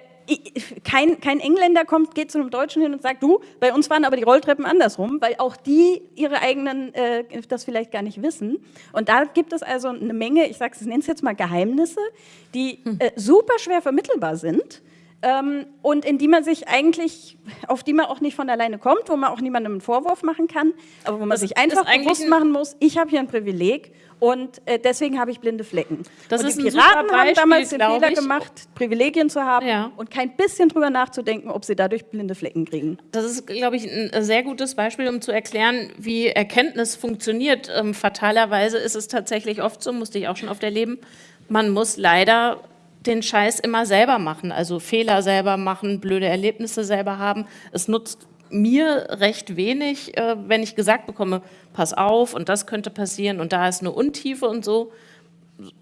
kein, kein, Engländer kommt, geht zu einem Deutschen hin und sagt, du, bei uns waren aber die Rolltreppen andersrum, weil auch die ihre eigenen äh, das vielleicht gar nicht wissen. Und da gibt es also eine Menge, ich sage es, nenne es jetzt mal Geheimnisse, die äh, super schwer vermittelbar sind ähm, und in die man sich eigentlich, auf die man auch nicht von alleine kommt, wo man auch niemandem einen Vorwurf machen kann, aber wo man das sich einfach bewusst machen muss, ich habe hier ein Privileg und äh, deswegen habe ich blinde Flecken. Das und ist die Piraten Beispiel, haben damals den Fehler ich. gemacht, Privilegien zu haben ja. und kein bisschen drüber nachzudenken, ob sie dadurch blinde Flecken kriegen. Das ist, glaube ich, ein sehr gutes Beispiel, um zu erklären, wie Erkenntnis funktioniert. Ähm, fatalerweise ist es tatsächlich oft so, musste ich auch schon oft erleben, man muss leider den Scheiß immer selber machen, also Fehler selber machen, blöde Erlebnisse selber haben. Es nutzt mir recht wenig, äh, wenn ich gesagt bekomme, pass auf und das könnte passieren und da ist eine Untiefe und so.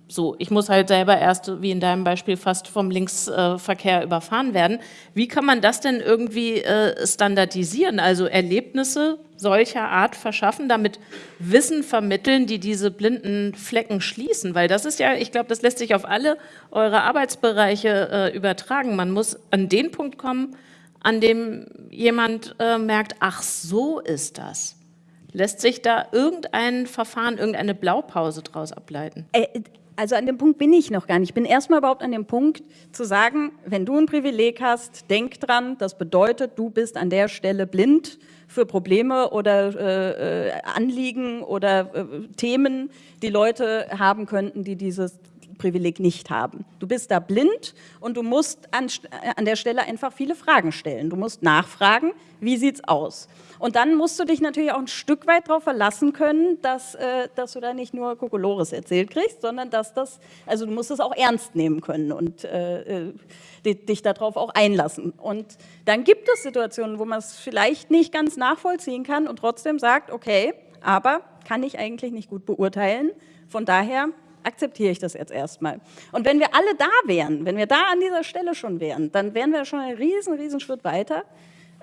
So, ich muss halt selber erst, wie in deinem Beispiel, fast vom Linksverkehr überfahren werden. Wie kann man das denn irgendwie äh, standardisieren, also Erlebnisse solcher Art verschaffen, damit Wissen vermitteln, die diese blinden Flecken schließen? Weil das ist ja, ich glaube, das lässt sich auf alle eure Arbeitsbereiche äh, übertragen. Man muss an den Punkt kommen, an dem jemand äh, merkt, ach, so ist das. Lässt sich da irgendein Verfahren, irgendeine Blaupause daraus ableiten? Äh, also an dem Punkt bin ich noch gar nicht. Ich bin erstmal überhaupt an dem Punkt zu sagen, wenn du ein Privileg hast, denk dran, das bedeutet, du bist an der Stelle blind für Probleme oder äh, äh Anliegen oder äh, Themen, die Leute haben könnten, die dieses Privileg nicht haben. Du bist da blind und du musst an, an der Stelle einfach viele Fragen stellen. Du musst nachfragen, wie sieht es aus? Und dann musst du dich natürlich auch ein Stück weit darauf verlassen können, dass, äh, dass du da nicht nur Kokolores erzählt kriegst, sondern dass das, also du musst es auch ernst nehmen können und äh, äh dich darauf auch einlassen. Und dann gibt es Situationen, wo man es vielleicht nicht ganz nachvollziehen kann und trotzdem sagt, okay, aber kann ich eigentlich nicht gut beurteilen. Von daher akzeptiere ich das jetzt erstmal. Und wenn wir alle da wären, wenn wir da an dieser Stelle schon wären, dann wären wir schon einen riesen, riesen Schritt weiter.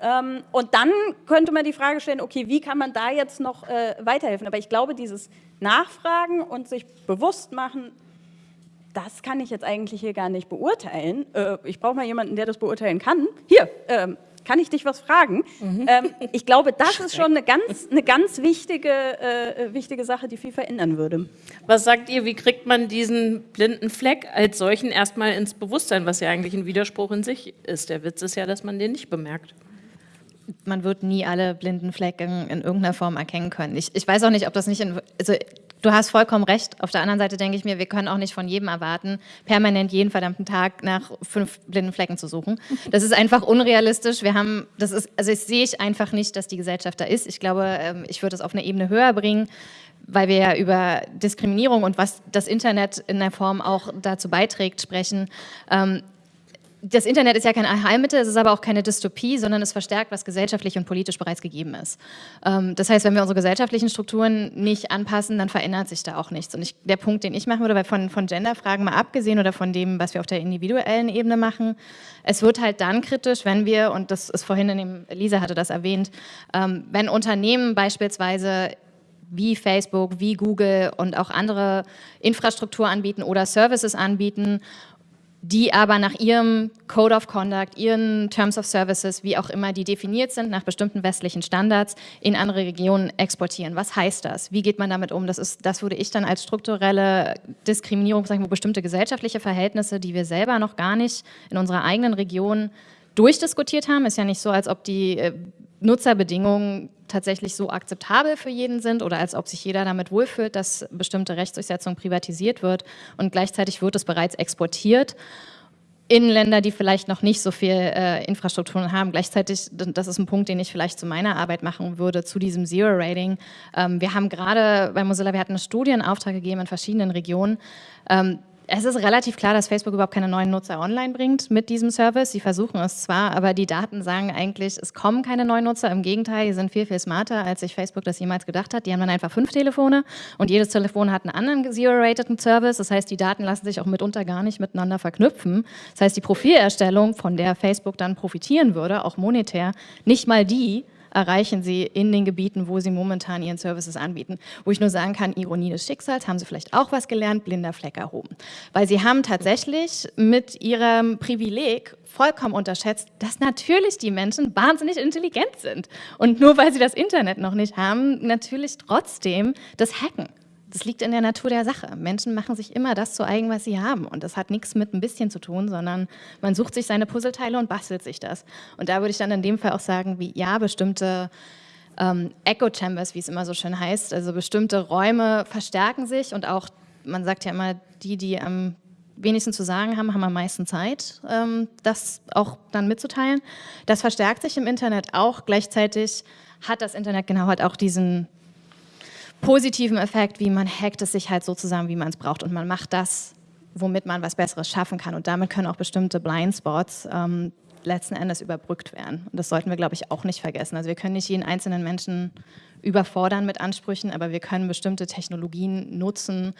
Ähm, und dann könnte man die Frage stellen, okay, wie kann man da jetzt noch äh, weiterhelfen? Aber ich glaube, dieses Nachfragen und sich bewusst machen, das kann ich jetzt eigentlich hier gar nicht beurteilen. Äh, ich brauche mal jemanden, der das beurteilen kann. Hier, ähm, kann ich dich was fragen? Mhm. Ähm, ich glaube, das ist schon eine ganz, eine ganz wichtige, äh, wichtige Sache, die viel verändern würde. Was sagt ihr, wie kriegt man diesen blinden Fleck als solchen erstmal ins Bewusstsein, was ja eigentlich ein Widerspruch in sich ist? Der Witz ist ja, dass man den nicht bemerkt man wird nie alle blinden Flecken in irgendeiner Form erkennen können. Ich, ich weiß auch nicht, ob das nicht in, also Du hast vollkommen recht. Auf der anderen Seite denke ich mir, wir können auch nicht von jedem erwarten, permanent jeden verdammten Tag nach fünf blinden Flecken zu suchen. Das ist einfach unrealistisch. Wir haben, das ist, also ich sehe ich einfach nicht, dass die Gesellschaft da ist. Ich glaube, ähm, ich würde es auf eine Ebene höher bringen, weil wir ja über Diskriminierung und was das Internet in der Form auch dazu beiträgt sprechen. Ähm, das Internet ist ja kein Heilmittel, es ist aber auch keine Dystopie, sondern es verstärkt, was gesellschaftlich und politisch bereits gegeben ist. Ähm, das heißt, wenn wir unsere gesellschaftlichen Strukturen nicht anpassen, dann verändert sich da auch nichts. Und ich, der Punkt, den ich machen würde, weil von, von Genderfragen mal abgesehen oder von dem, was wir auf der individuellen Ebene machen, es wird halt dann kritisch, wenn wir, und das ist vorhin in dem, Lisa hatte das erwähnt, ähm, wenn Unternehmen beispielsweise wie Facebook, wie Google und auch andere Infrastruktur anbieten oder Services anbieten die aber nach ihrem Code of Conduct, ihren Terms of Services, wie auch immer die definiert sind, nach bestimmten westlichen Standards in andere Regionen exportieren. Was heißt das? Wie geht man damit um? Das, ist, das würde ich dann als strukturelle Diskriminierung, sagen wir, bestimmte gesellschaftliche Verhältnisse, die wir selber noch gar nicht in unserer eigenen Region durchdiskutiert haben. Ist ja nicht so, als ob die äh, Nutzerbedingungen tatsächlich so akzeptabel für jeden sind oder als ob sich jeder damit wohlfühlt, dass bestimmte Rechtsdurchsetzung privatisiert wird und gleichzeitig wird es bereits exportiert in Länder, die vielleicht noch nicht so viel äh, Infrastrukturen haben. Gleichzeitig, das ist ein Punkt, den ich vielleicht zu meiner Arbeit machen würde, zu diesem Zero-Rating. Ähm, wir haben gerade bei Mozilla, wir hatten eine Studie in Auftrag gegeben in verschiedenen Regionen, ähm, es ist relativ klar, dass Facebook überhaupt keine neuen Nutzer online bringt mit diesem Service. Sie versuchen es zwar, aber die Daten sagen eigentlich, es kommen keine neuen Nutzer. Im Gegenteil, die sind viel, viel smarter, als sich Facebook das jemals gedacht hat. Die haben dann einfach fünf Telefone und jedes Telefon hat einen anderen zero-rateden Service. Das heißt, die Daten lassen sich auch mitunter gar nicht miteinander verknüpfen. Das heißt, die Profilerstellung, von der Facebook dann profitieren würde, auch monetär, nicht mal die erreichen sie in den Gebieten, wo sie momentan ihren Services anbieten. Wo ich nur sagen kann, Ironie des Schicksals, haben sie vielleicht auch was gelernt, blinder Fleck erhoben. Weil sie haben tatsächlich mit ihrem Privileg vollkommen unterschätzt, dass natürlich die Menschen wahnsinnig intelligent sind. Und nur weil sie das Internet noch nicht haben, natürlich trotzdem das Hacken. Das liegt in der Natur der Sache. Menschen machen sich immer das zu eigen, was sie haben. Und das hat nichts mit ein bisschen zu tun, sondern man sucht sich seine Puzzleteile und bastelt sich das. Und da würde ich dann in dem Fall auch sagen, wie ja, bestimmte ähm, Echo Chambers, wie es immer so schön heißt, also bestimmte Räume verstärken sich und auch, man sagt ja immer, die, die am wenigsten zu sagen haben, haben am meisten Zeit, ähm, das auch dann mitzuteilen. Das verstärkt sich im Internet auch. Gleichzeitig hat das Internet genau halt auch diesen positiven Effekt, wie man hackt es sich halt so zusammen, wie man es braucht und man macht das, womit man was Besseres schaffen kann und damit können auch bestimmte Blindspots ähm, letzten Endes überbrückt werden. Und das sollten wir, glaube ich, auch nicht vergessen. Also wir können nicht jeden einzelnen Menschen überfordern mit Ansprüchen, aber wir können bestimmte Technologien nutzen,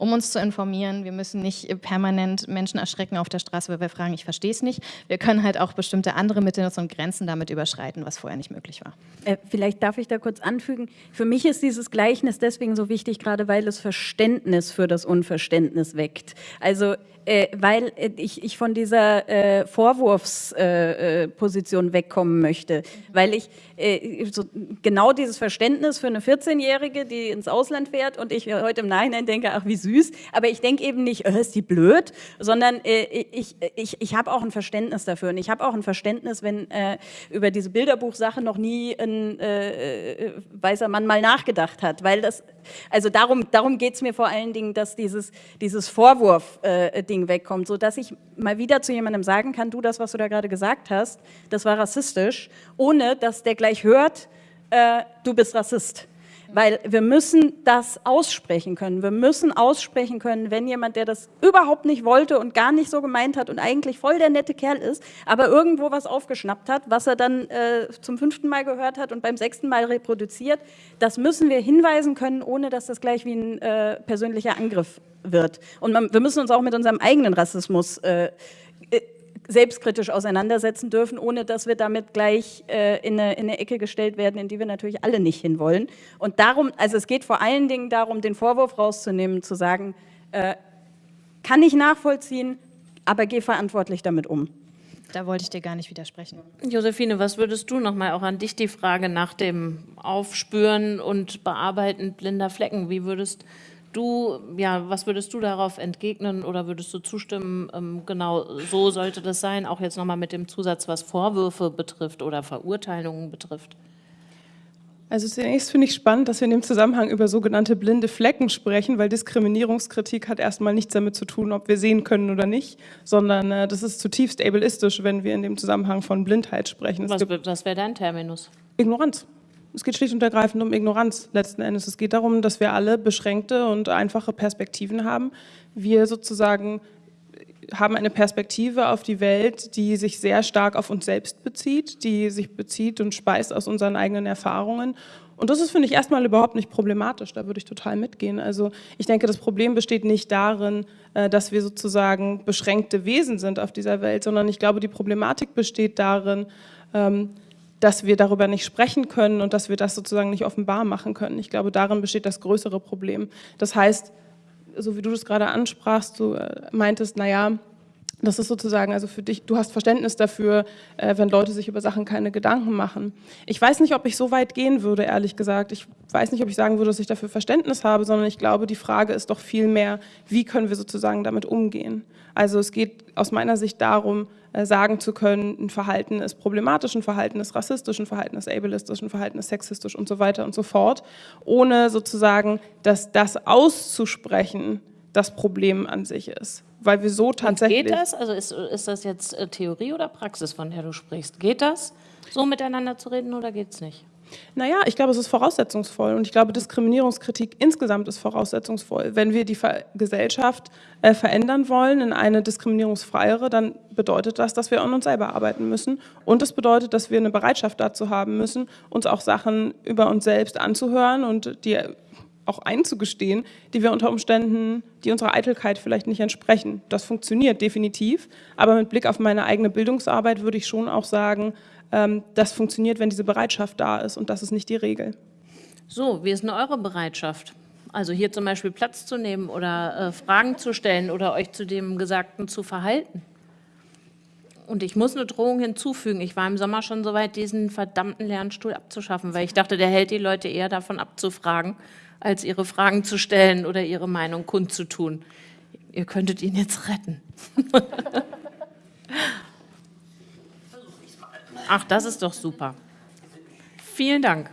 um uns zu informieren. Wir müssen nicht permanent Menschen erschrecken auf der Straße, weil wir fragen, ich verstehe es nicht. Wir können halt auch bestimmte andere Mittel und Grenzen damit überschreiten, was vorher nicht möglich war. Äh, vielleicht darf ich da kurz anfügen. Für mich ist dieses Gleichnis deswegen so wichtig, gerade weil es Verständnis für das Unverständnis weckt. Also äh, weil äh, ich, ich von dieser äh, Vorwurfsposition äh, wegkommen möchte, weil ich äh, so genau dieses Verständnis für eine 14-Jährige, die ins Ausland fährt und ich heute im Nachhinein denke, ach wie süß, aber ich denke eben nicht, äh, ist die blöd, sondern ich, ich, ich habe auch ein Verständnis dafür. Und ich habe auch ein Verständnis, wenn über diese Bilderbuchsache noch nie ein weißer Mann mal nachgedacht hat, weil das, also darum, darum geht es mir vor allen Dingen, dass dieses, dieses Vorwurf-Ding Ding wegkommt, sodass ich mal wieder zu jemandem sagen kann, du, das, was du da gerade gesagt hast, das war rassistisch, ohne dass der gleich hört, äh, du bist Rassist. Weil wir müssen das aussprechen können. Wir müssen aussprechen können, wenn jemand, der das überhaupt nicht wollte und gar nicht so gemeint hat und eigentlich voll der nette Kerl ist, aber irgendwo was aufgeschnappt hat, was er dann äh, zum fünften Mal gehört hat und beim sechsten Mal reproduziert, das müssen wir hinweisen können, ohne dass das gleich wie ein äh, persönlicher Angriff wird. Und man, wir müssen uns auch mit unserem eigenen Rassismus äh, selbstkritisch auseinandersetzen dürfen, ohne dass wir damit gleich äh, in, eine, in, eine, Ecke gestellt werden, in die wir natürlich alle nicht hinwollen. Und darum, also es geht vor allen Dingen darum, den Vorwurf rauszunehmen, zu sagen, äh, kann ich nachvollziehen, aber geh verantwortlich damit um. Da wollte ich dir gar nicht widersprechen. Josephine, was würdest du nochmal auch an dich die Frage nach dem Aufspüren und Bearbeiten blinder Flecken, wie würdest du Du, ja, was würdest du darauf entgegnen oder würdest du zustimmen, ähm, genau so sollte das sein, auch jetzt nochmal mit dem Zusatz, was Vorwürfe betrifft oder Verurteilungen betrifft? Also zunächst finde ich spannend, dass wir in dem Zusammenhang über sogenannte blinde Flecken sprechen, weil Diskriminierungskritik hat erstmal nichts damit zu tun, ob wir sehen können oder nicht, sondern äh, das ist zutiefst ableistisch, wenn wir in dem Zusammenhang von Blindheit sprechen. Was, was wäre dein Terminus? Ignoranz. Es geht schlicht und ergreifend um Ignoranz letzten Endes. Es geht darum, dass wir alle beschränkte und einfache Perspektiven haben. Wir sozusagen haben eine Perspektive auf die Welt, die sich sehr stark auf uns selbst bezieht, die sich bezieht und speist aus unseren eigenen Erfahrungen. Und das ist, finde ich, erstmal überhaupt nicht problematisch. Da würde ich total mitgehen. Also ich denke, das Problem besteht nicht darin, äh, dass wir sozusagen beschränkte Wesen sind auf dieser Welt, sondern ich glaube, die Problematik besteht darin, ähm, dass wir darüber nicht sprechen können und dass wir das sozusagen nicht offenbar machen können. Ich glaube, darin besteht das größere Problem. Das heißt, so wie du das gerade ansprachst, du äh, meintest, naja, Das ist sozusagen, also für dich, du hast Verständnis dafür, äh, wenn Leute sich über Sachen keine Gedanken machen. Ich weiß nicht, ob ich so weit gehen würde, ehrlich gesagt. Ich weiß nicht, ob ich sagen würde, dass ich dafür Verständnis habe, sondern ich glaube, die Frage ist doch viel mehr, wie können wir sozusagen damit umgehen? Also es geht aus meiner Sicht darum, sagen zu können, ein Verhalten ist problematisch, ein Verhalten ist rassistisch, ein Verhalten ist ableistisch, ein Verhalten ist sexistisch und so weiter und so fort, ohne sozusagen, dass das auszusprechen das Problem an sich ist weil wir so tatsächlich... Und geht das? Also ist, ist das jetzt äh, Theorie oder Praxis, von der du sprichst? Geht das, so miteinander zu reden oder geht es nicht? Naja, ich glaube, es ist voraussetzungsvoll und ich glaube, Diskriminierungskritik insgesamt ist voraussetzungsvoll. Wenn wir die Gesellschaft äh, verändern wollen in eine diskriminierungsfreiere, dann bedeutet das, dass wir an uns selber arbeiten müssen und das bedeutet, dass wir eine Bereitschaft dazu haben müssen, uns auch Sachen über uns selbst anzuhören und die auch einzugestehen, die wir unter Umständen, die unserer Eitelkeit vielleicht nicht entsprechen. Das funktioniert definitiv, aber mit Blick auf meine eigene Bildungsarbeit würde ich schon auch sagen, das funktioniert, wenn diese Bereitschaft da ist und das ist nicht die Regel. So, wie ist denn eure Bereitschaft? Also hier zum Beispiel Platz zu nehmen oder äh, Fragen zu stellen oder euch zu dem Gesagten zu verhalten? Und ich muss eine Drohung hinzufügen. Ich war im Sommer schon so weit, diesen verdammten Lernstuhl abzuschaffen, weil ich dachte, der hält die Leute eher davon abzufragen, als ihre Fragen zu stellen oder ihre Meinung kundzutun. Ihr könntet ihn jetzt retten. Ach, das ist doch super. Vielen Dank.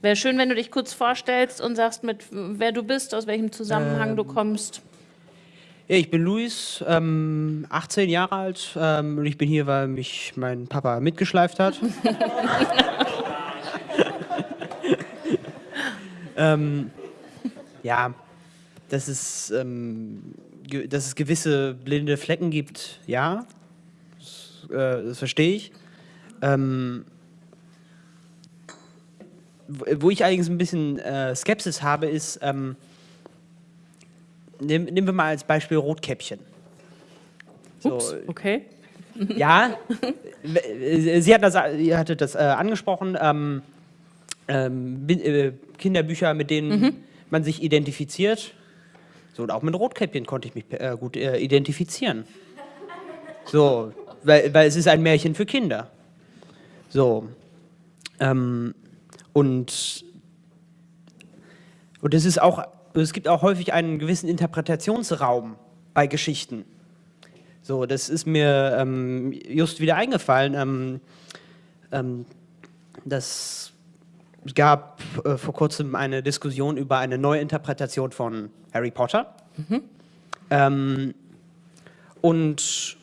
Wäre schön, wenn du dich kurz vorstellst und sagst, mit wer du bist, aus welchem Zusammenhang ähm, du kommst. Ja, ich bin Luis, ähm, 18 Jahre alt ähm, und ich bin hier, weil mich mein Papa mitgeschleift hat. Ähm, ja, dass es, ähm, dass es gewisse blinde Flecken gibt, ja, das, äh, das verstehe ich. Ähm, wo ich allerdings ein bisschen äh, Skepsis habe, ist, ähm, nehm, nehmen wir mal als Beispiel Rotkäppchen. So, Ups, okay. Ja, sie hat das, ihr hattet das äh, angesprochen. Ähm, ähm, äh, Kinderbücher, mit denen mhm. man sich identifiziert. So, und auch mit Rotkäppchen konnte ich mich äh, gut äh, identifizieren. So, weil, weil es ist ein Märchen für Kinder. So. Ähm, und, und es ist auch, es gibt auch häufig einen gewissen Interpretationsraum bei Geschichten. So, das ist mir ähm, just wieder eingefallen. Ähm, ähm dass es gab äh, vor kurzem eine Diskussion über eine neue Interpretation von Harry Potter. Mhm. Ähm, und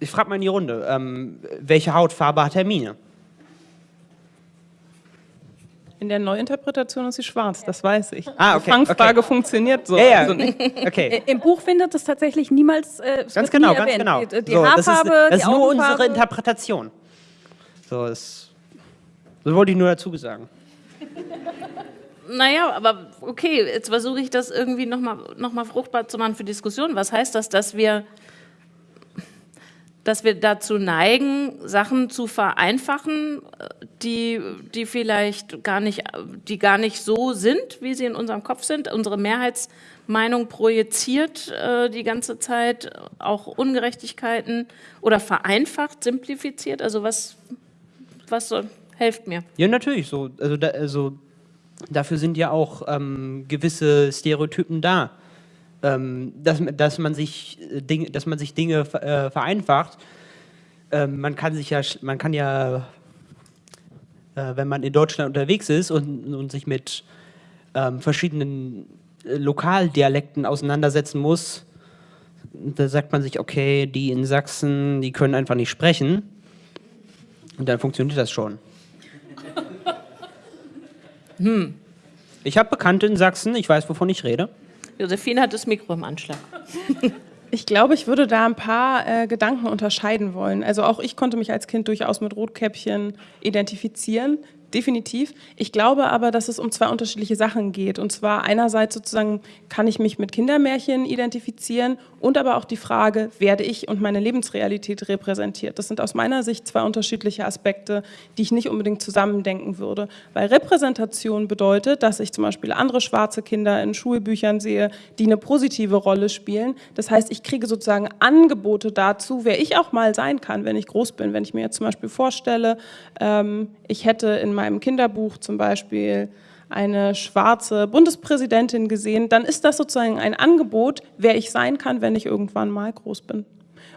ich frage mal in die Runde, ähm, welche Hautfarbe hat Hermine? In der Neuinterpretation ist sie schwarz, das weiß ich. Ah, okay, Die Fangfrage okay. funktioniert so. Ja, ja. Also okay. Im Buch findet es tatsächlich niemals äh, Ganz genau, ganz genau. Die, die so, Haarfarbe, das ist, das ist die nur unsere Interpretation. So, ist das wollte ich nur dazu sagen. Naja, aber okay, jetzt versuche ich das irgendwie nochmal noch mal fruchtbar zu machen für Diskussionen. Was heißt das, dass wir, dass wir dazu neigen, Sachen zu vereinfachen, die, die vielleicht gar nicht, die gar nicht so sind, wie sie in unserem Kopf sind? Unsere Mehrheitsmeinung projiziert äh, die ganze Zeit auch Ungerechtigkeiten oder vereinfacht, simplifiziert. Also was, was soll, Helft mir. Ja, natürlich. So, also, da, also dafür sind ja auch ähm, gewisse Stereotypen da. Ähm, dass, dass, man sich, äh, Ding, dass man sich Dinge äh, vereinfacht. Ähm, man kann sich ja, man kann ja, äh, wenn man in Deutschland unterwegs ist und, und sich mit ähm, verschiedenen äh, Lokaldialekten auseinandersetzen muss, da sagt man sich, okay, die in Sachsen, die können einfach nicht sprechen. Und dann funktioniert das schon. Hm. Ich habe Bekannte in Sachsen, ich weiß, wovon ich rede. Josephine hat das Mikro im Anschlag. Ich glaube, ich würde da ein paar äh, Gedanken unterscheiden wollen. Also auch ich konnte mich als Kind durchaus mit Rotkäppchen identifizieren. Definitiv. Ich glaube aber, dass es um zwei unterschiedliche Sachen geht. Und zwar einerseits sozusagen kann ich mich mit Kindermärchen identifizieren und aber auch die Frage, werde ich und meine Lebensrealität repräsentiert. Das sind aus meiner Sicht zwei unterschiedliche Aspekte, die ich nicht unbedingt zusammendenken würde. Weil Repräsentation bedeutet, dass ich zum Beispiel andere schwarze Kinder in Schulbüchern sehe, die eine positive Rolle spielen. Das heißt, ich kriege sozusagen Angebote dazu, wer ich auch mal sein kann, wenn ich groß bin. Wenn ich mir jetzt zum Beispiel vorstelle, ähm, ich hätte in meinem Kinderbuch zum Beispiel eine schwarze Bundespräsidentin gesehen, dann ist das sozusagen ein Angebot, wer ich sein kann, wenn ich irgendwann mal groß bin.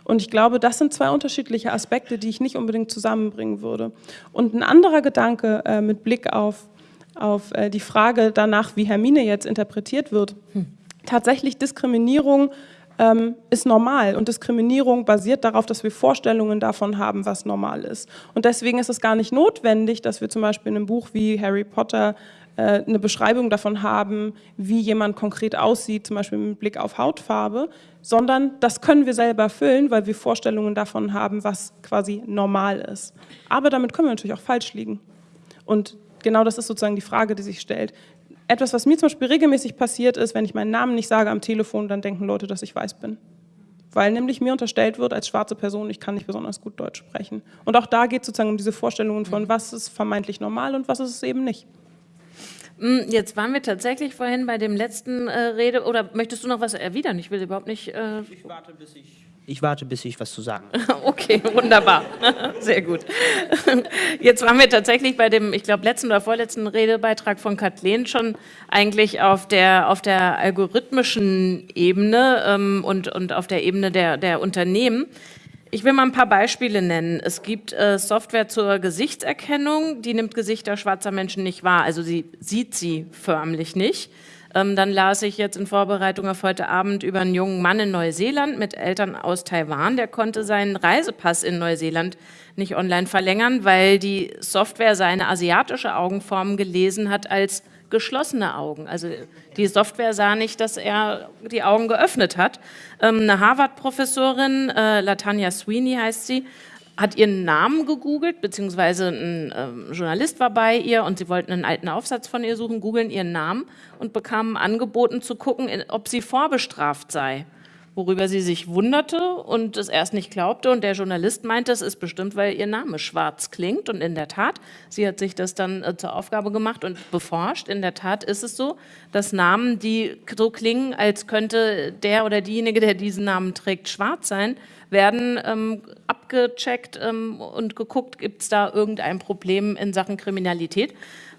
Und ich glaube, das sind zwei unterschiedliche Aspekte, die ich nicht unbedingt zusammenbringen würde. Und ein anderer Gedanke äh, mit Blick auf, auf äh, die Frage danach, wie Hermine jetzt interpretiert wird. Hm. Tatsächlich Diskriminierung ähm, ist normal und Diskriminierung basiert darauf, dass wir Vorstellungen davon haben, was normal ist. Und deswegen ist es gar nicht notwendig, dass wir zum Beispiel in einem Buch wie Harry Potter äh, eine Beschreibung davon haben, wie jemand konkret aussieht, zum Beispiel mit Blick auf Hautfarbe, sondern das können wir selber füllen, weil wir Vorstellungen davon haben, was quasi normal ist. Aber damit können wir natürlich auch falsch liegen. Und genau das ist sozusagen die Frage, die sich stellt. Etwas, was mir zum Beispiel regelmäßig passiert ist, wenn ich meinen Namen nicht sage am Telefon, dann denken Leute, dass ich weiß bin. Weil nämlich mir unterstellt wird als schwarze Person, ich kann nicht besonders gut Deutsch sprechen. Und auch da geht es sozusagen um diese Vorstellungen von, was ist vermeintlich normal und was ist es eben nicht. Hm, jetzt waren wir tatsächlich vorhin bei dem letzten äh, Rede, oder möchtest du noch was erwidern? Ich will überhaupt nicht... Äh ich warte, bis ich ich warte, bis ich was zu sagen Okay, wunderbar. Sehr gut. Jetzt waren wir tatsächlich bei dem, ich glaube, letzten oder vorletzten Redebeitrag von Kathleen schon eigentlich auf der, auf der algorithmischen Ebene ähm, und, und auf der Ebene der, der Unternehmen. Ich will mal ein paar Beispiele nennen. Es gibt äh, Software zur Gesichtserkennung, die nimmt Gesichter schwarzer Menschen nicht wahr, also sie sieht sie förmlich nicht. Ähm, dann las ich jetzt in Vorbereitung auf heute Abend über einen jungen Mann in Neuseeland mit Eltern aus Taiwan. Der konnte seinen Reisepass in Neuseeland nicht online verlängern, weil die Software seine asiatische Augenform gelesen hat als geschlossene Augen. Also die Software sah nicht, dass er die Augen geöffnet hat. Ähm, eine Harvard-Professorin, äh, Latanya Sweeney heißt sie, hat ihren Namen gegoogelt, beziehungsweise ein ähm, Journalist war bei ihr und sie wollten einen alten Aufsatz von ihr suchen, googeln ihren Namen und bekamen angeboten zu gucken, ob sie vorbestraft sei, worüber sie sich wunderte und es erst nicht glaubte. Und der Journalist meinte, es ist bestimmt, weil ihr Name schwarz klingt. Und in der Tat, sie hat sich das dann äh, zur Aufgabe gemacht und beforscht, in der Tat ist es so, dass Namen, die so klingen, als könnte der oder diejenige, der diesen Namen trägt, schwarz sein, werden ähm, abgecheckt ähm, und geguckt, gibt es da irgendein Problem in Sachen Kriminalität,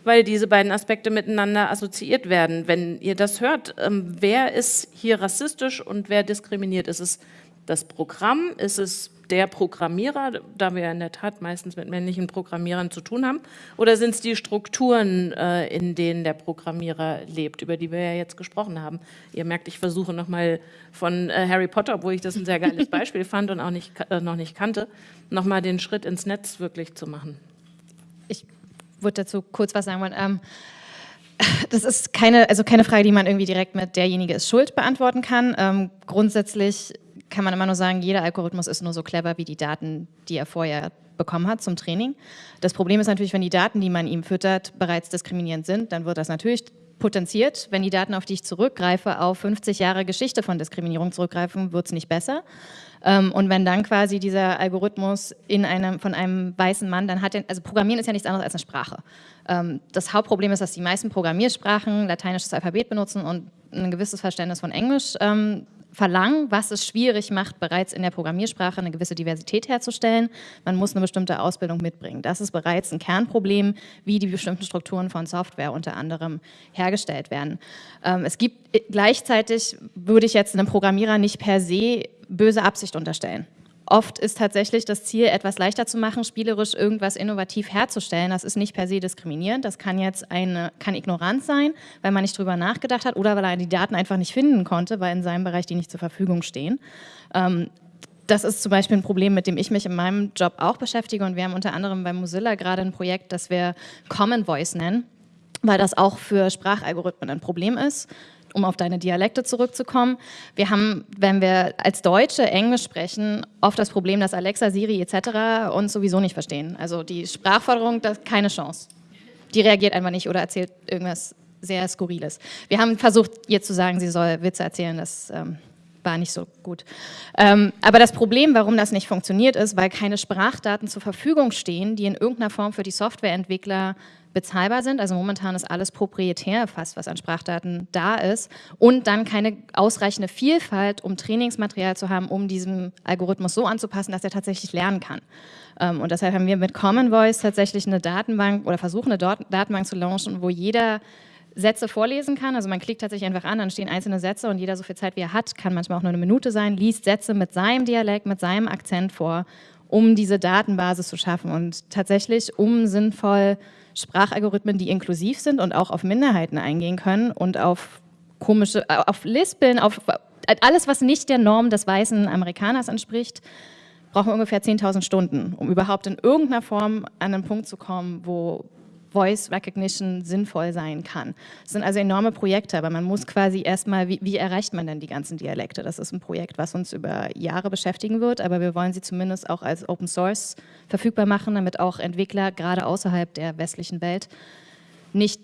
weil diese beiden Aspekte miteinander assoziiert werden. Wenn ihr das hört, ähm, wer ist hier rassistisch und wer diskriminiert? Ist es das Programm? Ist es der Programmierer, da wir in der Tat meistens mit männlichen Programmierern zu tun haben? Oder sind es die Strukturen, äh, in denen der Programmierer lebt, über die wir ja jetzt gesprochen haben? Ihr merkt, ich versuche nochmal von äh, Harry Potter, obwohl ich das ein sehr geiles Beispiel fand und auch nicht, äh, noch nicht kannte, nochmal den Schritt ins Netz wirklich zu machen. Würde dazu kurz was sagen wollen. Ähm, das ist keine, also keine Frage, die man irgendwie direkt mit derjenige ist schuld beantworten kann. Ähm, grundsätzlich kann man immer nur sagen, jeder Algorithmus ist nur so clever wie die Daten, die er vorher bekommen hat zum Training. Das Problem ist natürlich, wenn die Daten, die man ihm füttert, bereits diskriminierend sind, dann wird das natürlich potenziert. Wenn die Daten, auf die ich zurückgreife, auf 50 Jahre Geschichte von Diskriminierung zurückgreifen, wird es nicht besser. Ähm, und wenn dann quasi dieser Algorithmus in einem, von einem weißen Mann, dann hat er, also Programmieren ist ja nichts anderes als eine Sprache. Ähm, das Hauptproblem ist, dass die meisten Programmiersprachen lateinisches Alphabet benutzen und ein gewisses Verständnis von Englisch ähm, verlangen, was es schwierig macht, bereits in der Programmiersprache eine gewisse Diversität herzustellen. Man muss eine bestimmte Ausbildung mitbringen. Das ist bereits ein Kernproblem, wie die bestimmten Strukturen von Software unter anderem hergestellt werden. Ähm, es gibt äh, gleichzeitig, würde ich jetzt einem Programmierer nicht per se böse Absicht unterstellen. Oft ist tatsächlich das Ziel, etwas leichter zu machen, spielerisch irgendwas innovativ herzustellen. Das ist nicht per se diskriminierend. Das kann jetzt eine, kann Ignoranz sein, weil man nicht drüber nachgedacht hat oder weil er die Daten einfach nicht finden konnte, weil in seinem Bereich die nicht zur Verfügung stehen. Ähm, das ist zum Beispiel ein Problem, mit dem ich mich in meinem Job auch beschäftige und wir haben unter anderem bei Mozilla gerade ein Projekt, das wir Common Voice nennen, weil das auch für Sprachalgorithmen ein Problem ist um auf deine Dialekte zurückzukommen. Wir haben, wenn wir als Deutsche Englisch sprechen, oft das Problem, dass Alexa, Siri etc. uns sowieso nicht verstehen. Also die Sprachforderung, das keine Chance. die reagiert einfach nicht oder erzählt irgendwas sehr Skurriles. Wir haben versucht, ihr zu sagen, sie soll Witze erzählen, das ähm, war nicht so gut. Ähm, aber das Problem, warum das nicht funktioniert, ist, weil keine Sprachdaten zur Verfügung stehen, die in irgendeiner Form für die Softwareentwickler bezahlbar sind. Also momentan ist alles proprietär fast, was an Sprachdaten da ist. Und dann keine ausreichende Vielfalt, um Trainingsmaterial zu haben, um diesen Algorithmus so anzupassen, dass er tatsächlich lernen kann. Ähm, und deshalb haben wir mit Common Voice tatsächlich eine Datenbank oder versuchen eine Datenbank zu launchen, wo jeder Sätze vorlesen kann. Also man klickt tatsächlich einfach an, dann stehen einzelne Sätze und jeder so viel Zeit, wie er hat, kann manchmal auch nur eine Minute sein, liest Sätze mit seinem Dialekt, mit seinem Akzent vor, um diese Datenbasis zu schaffen und tatsächlich, um sinnvoll Sprachalgorithmen, die inklusiv sind und auch auf Minderheiten eingehen können und auf komische, auf Lispeln, auf alles, was nicht der Norm des weißen Amerikaners entspricht, brauchen wir ungefähr 10.000 Stunden, um überhaupt in irgendeiner Form an einen Punkt zu kommen, wo Voice Recognition sinnvoll sein kann. Das sind also enorme Projekte, aber man muss quasi erstmal, wie, wie erreicht man denn die ganzen Dialekte? Das ist ein Projekt, was uns über Jahre beschäftigen wird, aber wir wollen sie zumindest auch als Open Source verfügbar machen, damit auch Entwickler gerade außerhalb der westlichen Welt nicht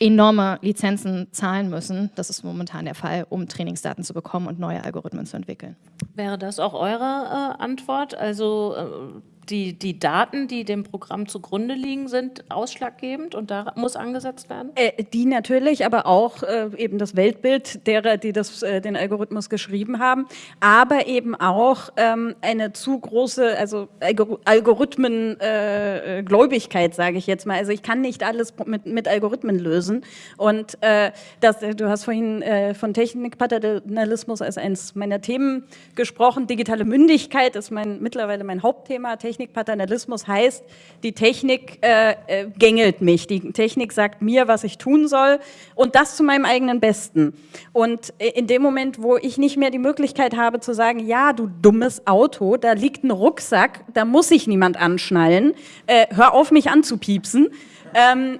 enorme Lizenzen zahlen müssen. Das ist momentan der Fall, um Trainingsdaten zu bekommen und neue Algorithmen zu entwickeln. Wäre das auch eure äh, Antwort? Also äh, die, die Daten, die dem Programm zugrunde liegen, sind ausschlaggebend und da muss angesetzt werden? Äh, die natürlich, aber auch äh, eben das Weltbild derer, die das, äh, den Algorithmus geschrieben haben, aber eben auch ähm, eine zu große, also Algorithmengläubigkeit, äh, sage ich jetzt mal. Also ich kann nicht alles mit, mit Algorithmen lösen und äh, das, du hast vorhin äh, von Technikpaternalismus als eines meiner Themen gesprochen. Digitale Mündigkeit ist mein, mittlerweile mein Hauptthema. Technik Technikpaternalismus heißt, die Technik äh, äh, gängelt mich, die Technik sagt mir, was ich tun soll und das zu meinem eigenen Besten. Und äh, in dem Moment, wo ich nicht mehr die Möglichkeit habe zu sagen, ja, du dummes Auto, da liegt ein Rucksack, da muss sich niemand anschnallen, äh, hör auf mich anzupiepsen, ähm,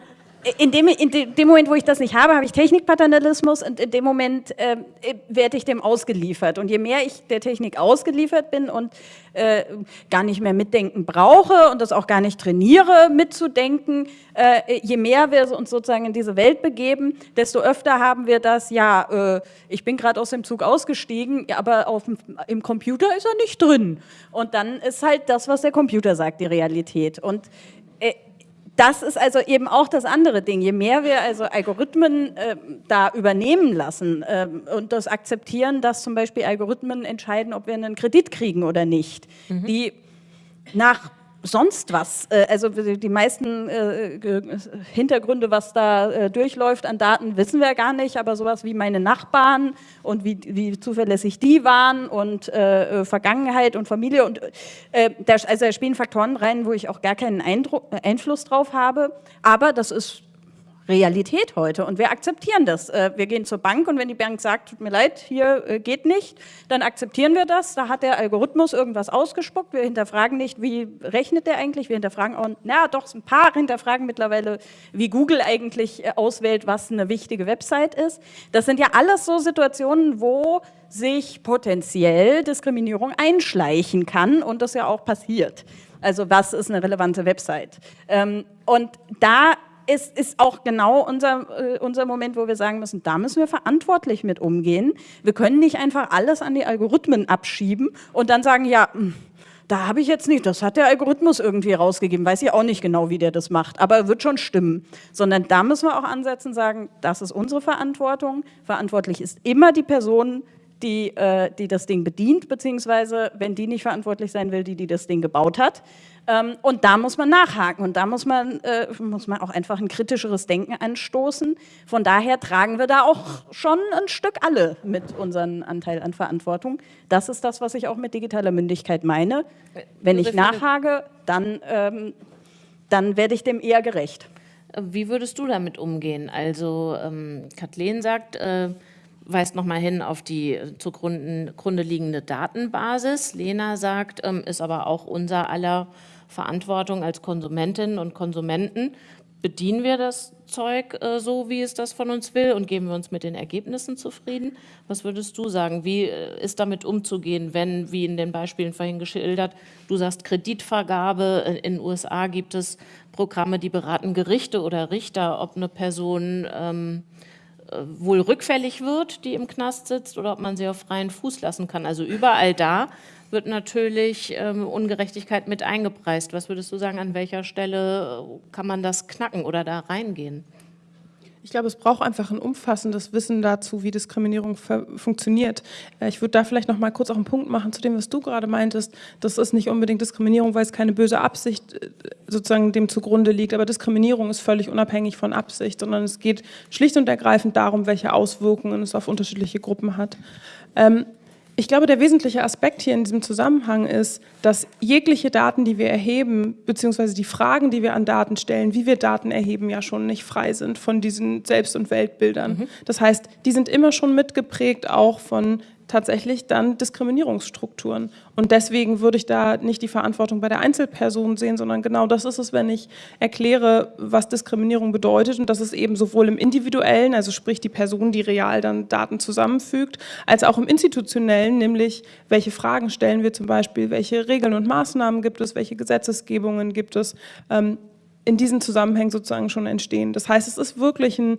in dem, in dem Moment, wo ich das nicht habe, habe ich Technikpaternalismus und in dem Moment äh, werde ich dem ausgeliefert. Und je mehr ich der Technik ausgeliefert bin und äh, gar nicht mehr mitdenken brauche und das auch gar nicht trainiere, mitzudenken, äh, je mehr wir uns sozusagen in diese Welt begeben, desto öfter haben wir das, ja, äh, ich bin gerade aus dem Zug ausgestiegen, aber auf, im Computer ist er nicht drin. Und dann ist halt das, was der Computer sagt, die Realität. Und das ist also eben auch das andere Ding. Je mehr wir also Algorithmen äh, da übernehmen lassen äh, und das akzeptieren, dass zum Beispiel Algorithmen entscheiden, ob wir einen Kredit kriegen oder nicht, mhm. die nach sonst was. Äh, also die meisten äh, Hintergründe, was da äh, durchläuft an Daten, wissen wir gar nicht, aber sowas wie meine Nachbarn und wie, wie zuverlässig die waren und äh, Vergangenheit und Familie und äh, da, also da spielen Faktoren rein, wo ich auch gar keinen Eindruck, Einfluss drauf habe, aber das ist Realität heute und wir akzeptieren das. Äh, wir gehen zur Bank und wenn die Bank sagt, tut mir leid, hier äh, geht nicht, dann akzeptieren wir das. Da hat der Algorithmus irgendwas ausgespuckt. Wir hinterfragen nicht, wie rechnet der eigentlich. Wir hinterfragen auch, na doch, ein paar hinterfragen mittlerweile, wie Google eigentlich äh, auswählt, was eine wichtige Website ist. Das sind ja alles so Situationen, wo sich potenziell Diskriminierung einschleichen kann und das ja auch passiert. Also was ist eine relevante Website? Ähm, und da ist, ist auch genau unser, äh, unser Moment, wo wir sagen müssen, da müssen wir verantwortlich mit umgehen. Wir können nicht einfach alles an die Algorithmen abschieben und dann sagen, ja, hm, da habe ich jetzt nicht, das hat der Algorithmus irgendwie rausgegeben, weiß ich auch nicht genau, wie der das macht, aber wird schon stimmen. Sondern da müssen wir auch ansetzen, sagen, das ist unsere Verantwortung. Verantwortlich ist immer die Person, die, äh, die das Ding bedient, beziehungsweise, wenn die nicht verantwortlich sein will, die, die das Ding gebaut hat. Ähm, und da muss man nachhaken und da muss man, äh, muss man auch einfach ein kritischeres Denken anstoßen. Von daher tragen wir da auch schon ein Stück alle mit unserem Anteil an Verantwortung. Das ist das, was ich auch mit digitaler Mündigkeit meine. Wenn ich nachhake, dann, ähm, dann werde ich dem eher gerecht. Wie würdest du damit umgehen? Also ähm, Kathleen sagt, äh, weist nochmal hin auf die zugrunde liegende Datenbasis. Lena sagt, ähm, ist aber auch unser aller Verantwortung als Konsumentinnen und Konsumenten. bedienen wir das Zeug äh, so, wie es das von uns will und geben wir uns mit den Ergebnissen zufrieden? Was würdest du sagen? Wie äh, ist damit umzugehen, wenn, wie in den Beispielen vorhin geschildert, du sagst Kreditvergabe, in den USA gibt es Programme, die beraten Gerichte oder Richter, ob eine Person ähm, äh, wohl rückfällig wird, die im Knast sitzt, oder ob man sie auf freien Fuß lassen kann. Also überall da wird natürlich ähm, Ungerechtigkeit mit eingepreist. Was würdest du sagen, an welcher Stelle äh, kann man das knacken oder da reingehen? Ich glaube, es braucht einfach ein umfassendes Wissen dazu, wie Diskriminierung funktioniert. Äh, ich würde da vielleicht noch mal kurz auch einen Punkt machen zu dem, was du gerade meintest. Das ist nicht unbedingt Diskriminierung, weil es keine böse Absicht äh, sozusagen dem zugrunde liegt. Aber Diskriminierung ist völlig unabhängig von Absicht, sondern es geht schlicht und ergreifend darum, welche Auswirkungen es auf unterschiedliche Gruppen hat. Ähm, ich glaube, der wesentliche Aspekt hier in diesem Zusammenhang ist, dass jegliche Daten, die wir erheben, beziehungsweise die Fragen, die wir an Daten stellen, wie wir Daten erheben, ja schon nicht frei sind von diesen Selbst- und Weltbildern. Mhm. Das heißt, die sind immer schon mitgeprägt auch von tatsächlich dann Diskriminierungsstrukturen. Und deswegen würde ich da nicht die Verantwortung bei der Einzelperson sehen, sondern genau das ist es, wenn ich erkläre, was Diskriminierung bedeutet und dass es eben sowohl im individuellen, also sprich die Person, die real dann Daten zusammenfügt, als auch im institutionellen, nämlich welche Fragen stellen wir zum Beispiel, welche Regeln und Maßnahmen gibt es, welche Gesetzesgebungen gibt es, ähm, in diesen Zusammenhängen sozusagen schon entstehen. Das heißt, es ist wirklich ein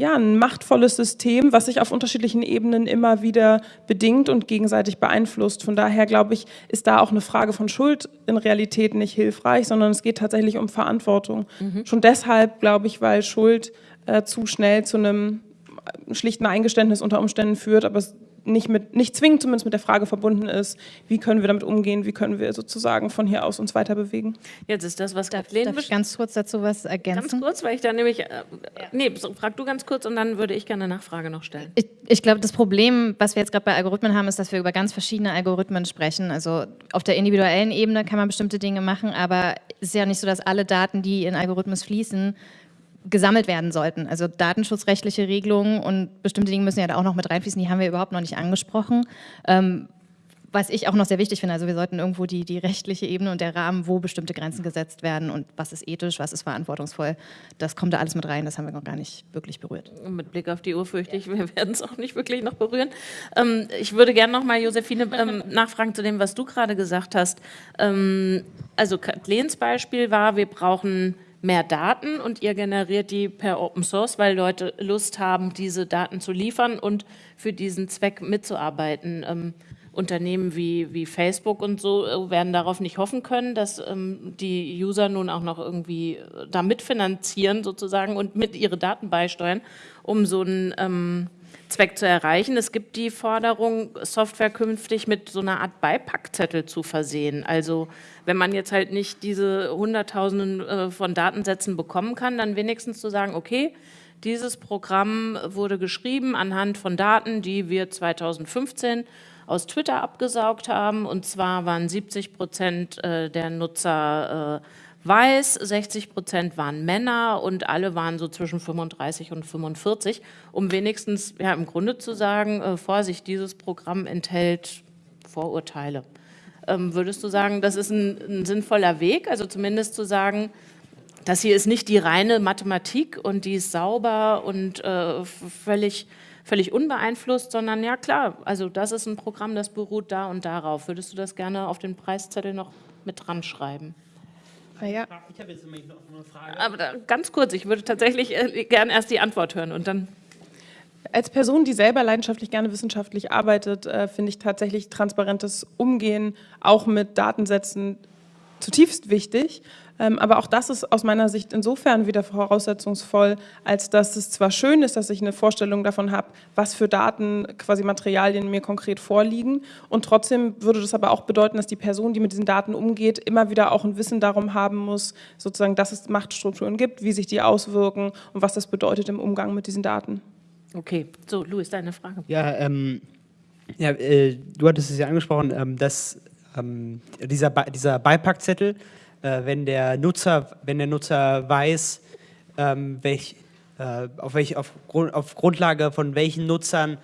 ja, ein machtvolles System, was sich auf unterschiedlichen Ebenen immer wieder bedingt und gegenseitig beeinflusst. Von daher glaube ich, ist da auch eine Frage von Schuld in Realität nicht hilfreich, sondern es geht tatsächlich um Verantwortung. Mhm. Schon deshalb glaube ich, weil Schuld äh, zu schnell zu einem schlichten Eingeständnis unter Umständen führt, aber es nicht, mit, nicht zwingend zumindest mit der Frage verbunden ist, wie können wir damit umgehen, wie können wir sozusagen von hier aus uns weiter bewegen. Jetzt ist das, was darf, darf ich ganz kurz dazu was ergänzen? Ganz kurz, weil ich da nämlich, äh, ja. nee, frag du ganz kurz und dann würde ich gerne eine Nachfrage noch stellen. Ich, ich glaube, das Problem, was wir jetzt gerade bei Algorithmen haben, ist, dass wir über ganz verschiedene Algorithmen sprechen. Also auf der individuellen Ebene kann man bestimmte Dinge machen, aber es ist ja nicht so, dass alle Daten, die in Algorithmus fließen, gesammelt werden sollten. Also datenschutzrechtliche Regelungen und bestimmte Dinge müssen ja da auch noch mit reinfließen, die haben wir überhaupt noch nicht angesprochen. Ähm, was ich auch noch sehr wichtig finde, also wir sollten irgendwo die, die rechtliche Ebene und der Rahmen, wo bestimmte Grenzen gesetzt werden und was ist ethisch, was ist verantwortungsvoll, das kommt da alles mit rein, das haben wir noch gar nicht wirklich berührt. Mit Blick auf die Uhr fürchte ich, wir werden es auch nicht wirklich noch berühren. Ähm, ich würde gerne noch mal, Josephine, ähm, nachfragen zu dem, was du gerade gesagt hast. Ähm, also Kathlens Beispiel war, wir brauchen mehr Daten und ihr generiert die per Open Source, weil Leute Lust haben, diese Daten zu liefern und für diesen Zweck mitzuarbeiten. Ähm, Unternehmen wie, wie Facebook und so äh, werden darauf nicht hoffen können, dass ähm, die User nun auch noch irgendwie äh, da mitfinanzieren sozusagen und mit ihre Daten beisteuern, um so einen ähm, Zweck zu erreichen. Es gibt die Forderung, Software künftig mit so einer Art Beipackzettel zu versehen. Also wenn man jetzt halt nicht diese Hunderttausenden äh, von Datensätzen bekommen kann, dann wenigstens zu sagen, okay, dieses Programm wurde geschrieben anhand von Daten, die wir 2015 aus Twitter abgesaugt haben. Und zwar waren 70 Prozent äh, der Nutzer äh, weiß, 60 Prozent waren Männer und alle waren so zwischen 35 und 45, um wenigstens ja, im Grunde zu sagen, äh, Vorsicht, dieses Programm enthält Vorurteile. Ähm, würdest du sagen, das ist ein, ein, sinnvoller Weg, also zumindest zu sagen, das hier ist nicht die reine Mathematik und die ist sauber und äh, völlig, völlig unbeeinflusst, sondern ja klar, also das ist ein Programm, das beruht da und darauf. Würdest du das gerne auf den Preiszettel noch mit dran schreiben? Ah, ja. Ich habe jetzt noch eine Frage. Aber da, ganz kurz, ich würde tatsächlich äh, gerne erst die Antwort hören und dann. Als Person, die selber leidenschaftlich gerne wissenschaftlich arbeitet, äh, finde ich tatsächlich transparentes Umgehen auch mit Datensätzen zutiefst wichtig. Ähm, aber auch das ist aus meiner Sicht insofern wieder voraussetzungsvoll, als dass es zwar schön ist, dass ich eine Vorstellung davon habe, was für Daten, quasi Materialien mir konkret vorliegen. Und trotzdem würde das aber auch bedeuten, dass die Person, die mit diesen Daten umgeht, immer wieder auch ein Wissen darum haben muss, sozusagen, dass es Machtstrukturen gibt, wie sich die auswirken und was das bedeutet im Umgang mit diesen Daten. Okay, so, Louis, deine Frage. Ja, ähm, ja äh, du hattest es ja angesprochen, ähm, dass ähm, dieser, dieser Beipackzettel, äh, wenn, der Nutzer, wenn der Nutzer weiß, ähm, welch, äh, auf, welch, auf, auf, Grundlage von welchen Nutzern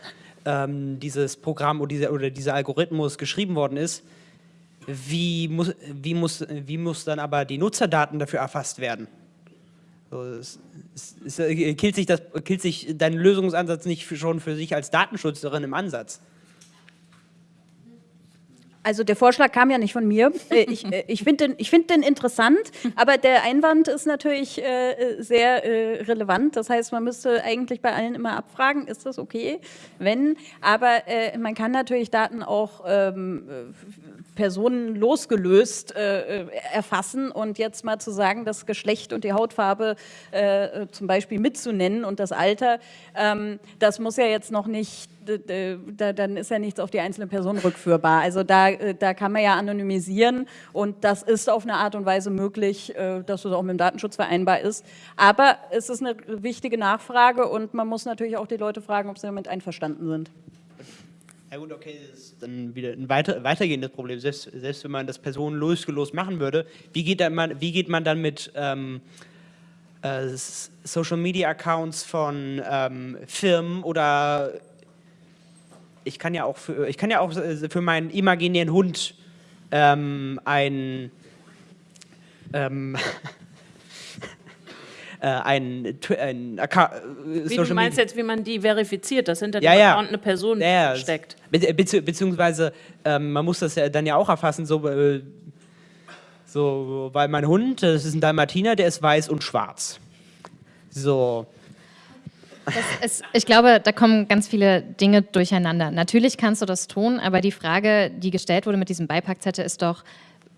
ähm, dieses Programm oder dieser, oder dieser Algorithmus geschrieben worden ist, wie muss, wie, muss, wie muss dann aber die Nutzerdaten dafür erfasst werden? So, es, es, es, äh, killt, sich das, killt sich dein Lösungsansatz nicht für, schon für sich als Datenschützerin im Ansatz? Also der Vorschlag kam ja nicht von mir. Äh, ich, äh, ich finde den, find den interessant, aber der Einwand ist natürlich äh, sehr äh, relevant. Das heißt, man müsste eigentlich bei allen immer abfragen, ist das okay? Wenn, aber äh, man kann natürlich Daten auch ähm, Personen losgelöst äh, erfassen und jetzt mal zu sagen, das Geschlecht und die Hautfarbe zum Beispiel mitzunennen und das Alter, ähm, das muss ja jetzt noch nicht da, dann ist ja nichts auf die einzelne Person rückführbar. Also da, äh, da kann man ja anonymisieren und das ist auf eine Art und Weise möglich, äh, dass es auch mit dem Datenschutz vereinbar ist. Aber es ist eine wichtige Nachfrage und man muss natürlich auch die Leute fragen, ob sie damit einverstanden sind. Ja gut, okay, das ist dann wieder ein weiter, weitergehendes Problem. Selbst, selbst wenn man das personenlosgelos machen würde, wie geht, man, wie geht man dann mit ähm, äh, Social Media Accounts von ähm, Firmen oder ich kann ja auch für, ich kann ja auch äh, für meinen imaginären Hund ähm, ein ähm, äh, ein, ein Account, äh, Wie du meinst jetzt, wie man die verifiziert, dass hinter ja, dem Account eine Person ja, steckt. Be beziehungsweise ähm, man muss das ja dann ja auch erfassen, so, äh, so, weil mein Hund, das ist ein Dalmatiner, der ist weiß und schwarz. So, ist, ich glaube, da kommen ganz viele Dinge durcheinander. Natürlich kannst du das tun, aber die Frage, die gestellt wurde mit diesem Beipackzettel, ist doch,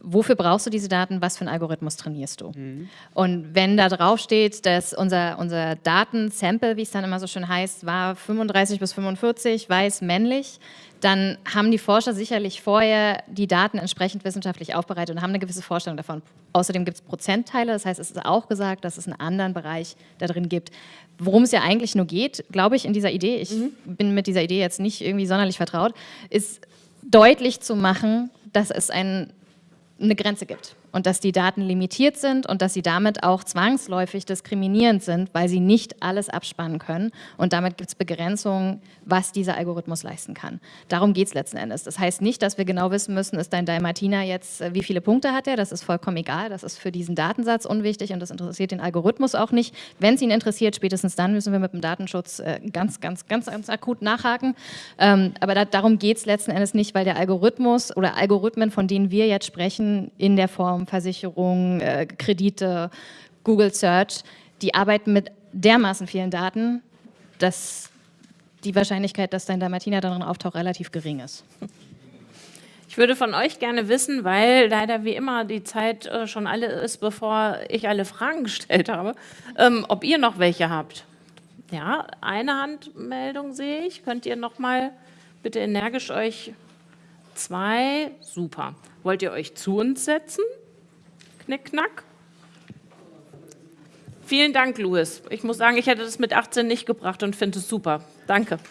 wofür brauchst du diese Daten, was für einen Algorithmus trainierst du? Mhm. Und wenn da drauf steht, dass unser, unser Datensample, wie es dann immer so schön heißt, war 35 bis 45, weiß, männlich, dann haben die Forscher sicherlich vorher die Daten entsprechend wissenschaftlich aufbereitet und haben eine gewisse Vorstellung davon. Außerdem gibt es Prozentteile, das heißt, es ist auch gesagt, dass es einen anderen Bereich da drin gibt. Worum es ja eigentlich nur geht, glaube ich, in dieser Idee, ich mhm. bin mit dieser Idee jetzt nicht irgendwie sonderlich vertraut, ist deutlich zu machen, dass es ein, eine Grenze gibt und dass die Daten limitiert sind und dass sie damit auch zwangsläufig diskriminierend sind, weil sie nicht alles abspannen können und damit gibt es Begrenzungen, was dieser Algorithmus leisten kann. Darum geht es letzten Endes. Das heißt nicht, dass wir genau wissen müssen, ist dein Dalmatiner jetzt, äh, wie viele Punkte hat er, das ist vollkommen egal, das ist für diesen Datensatz unwichtig und das interessiert den Algorithmus auch nicht. Wenn es ihn interessiert, spätestens dann müssen wir mit dem Datenschutz äh, ganz, ganz, ganz, ganz akut nachhaken. Ähm, aber da, darum geht es letzten Endes nicht, weil der Algorithmus oder Algorithmen, von denen wir jetzt sprechen, in der Form Versicherungen, äh, Kredite, Google Search, die arbeiten mit dermaßen vielen Daten, dass die Wahrscheinlichkeit, dass dein Dalmatiner darin auftaucht, relativ gering ist. Ich würde von euch gerne wissen, weil leider wie immer die Zeit äh, schon alle ist, bevor ich alle Fragen gestellt habe, ähm, ob ihr noch welche habt. Ja, eine Handmeldung sehe ich. Könnt ihr noch mal bitte energisch euch zwei? Super. Wollt ihr euch zu uns setzen? Knickknack. Vielen Dank, Louis. Ich muss sagen, ich hätte das mit 18 nicht gebracht und finde es super. Danke.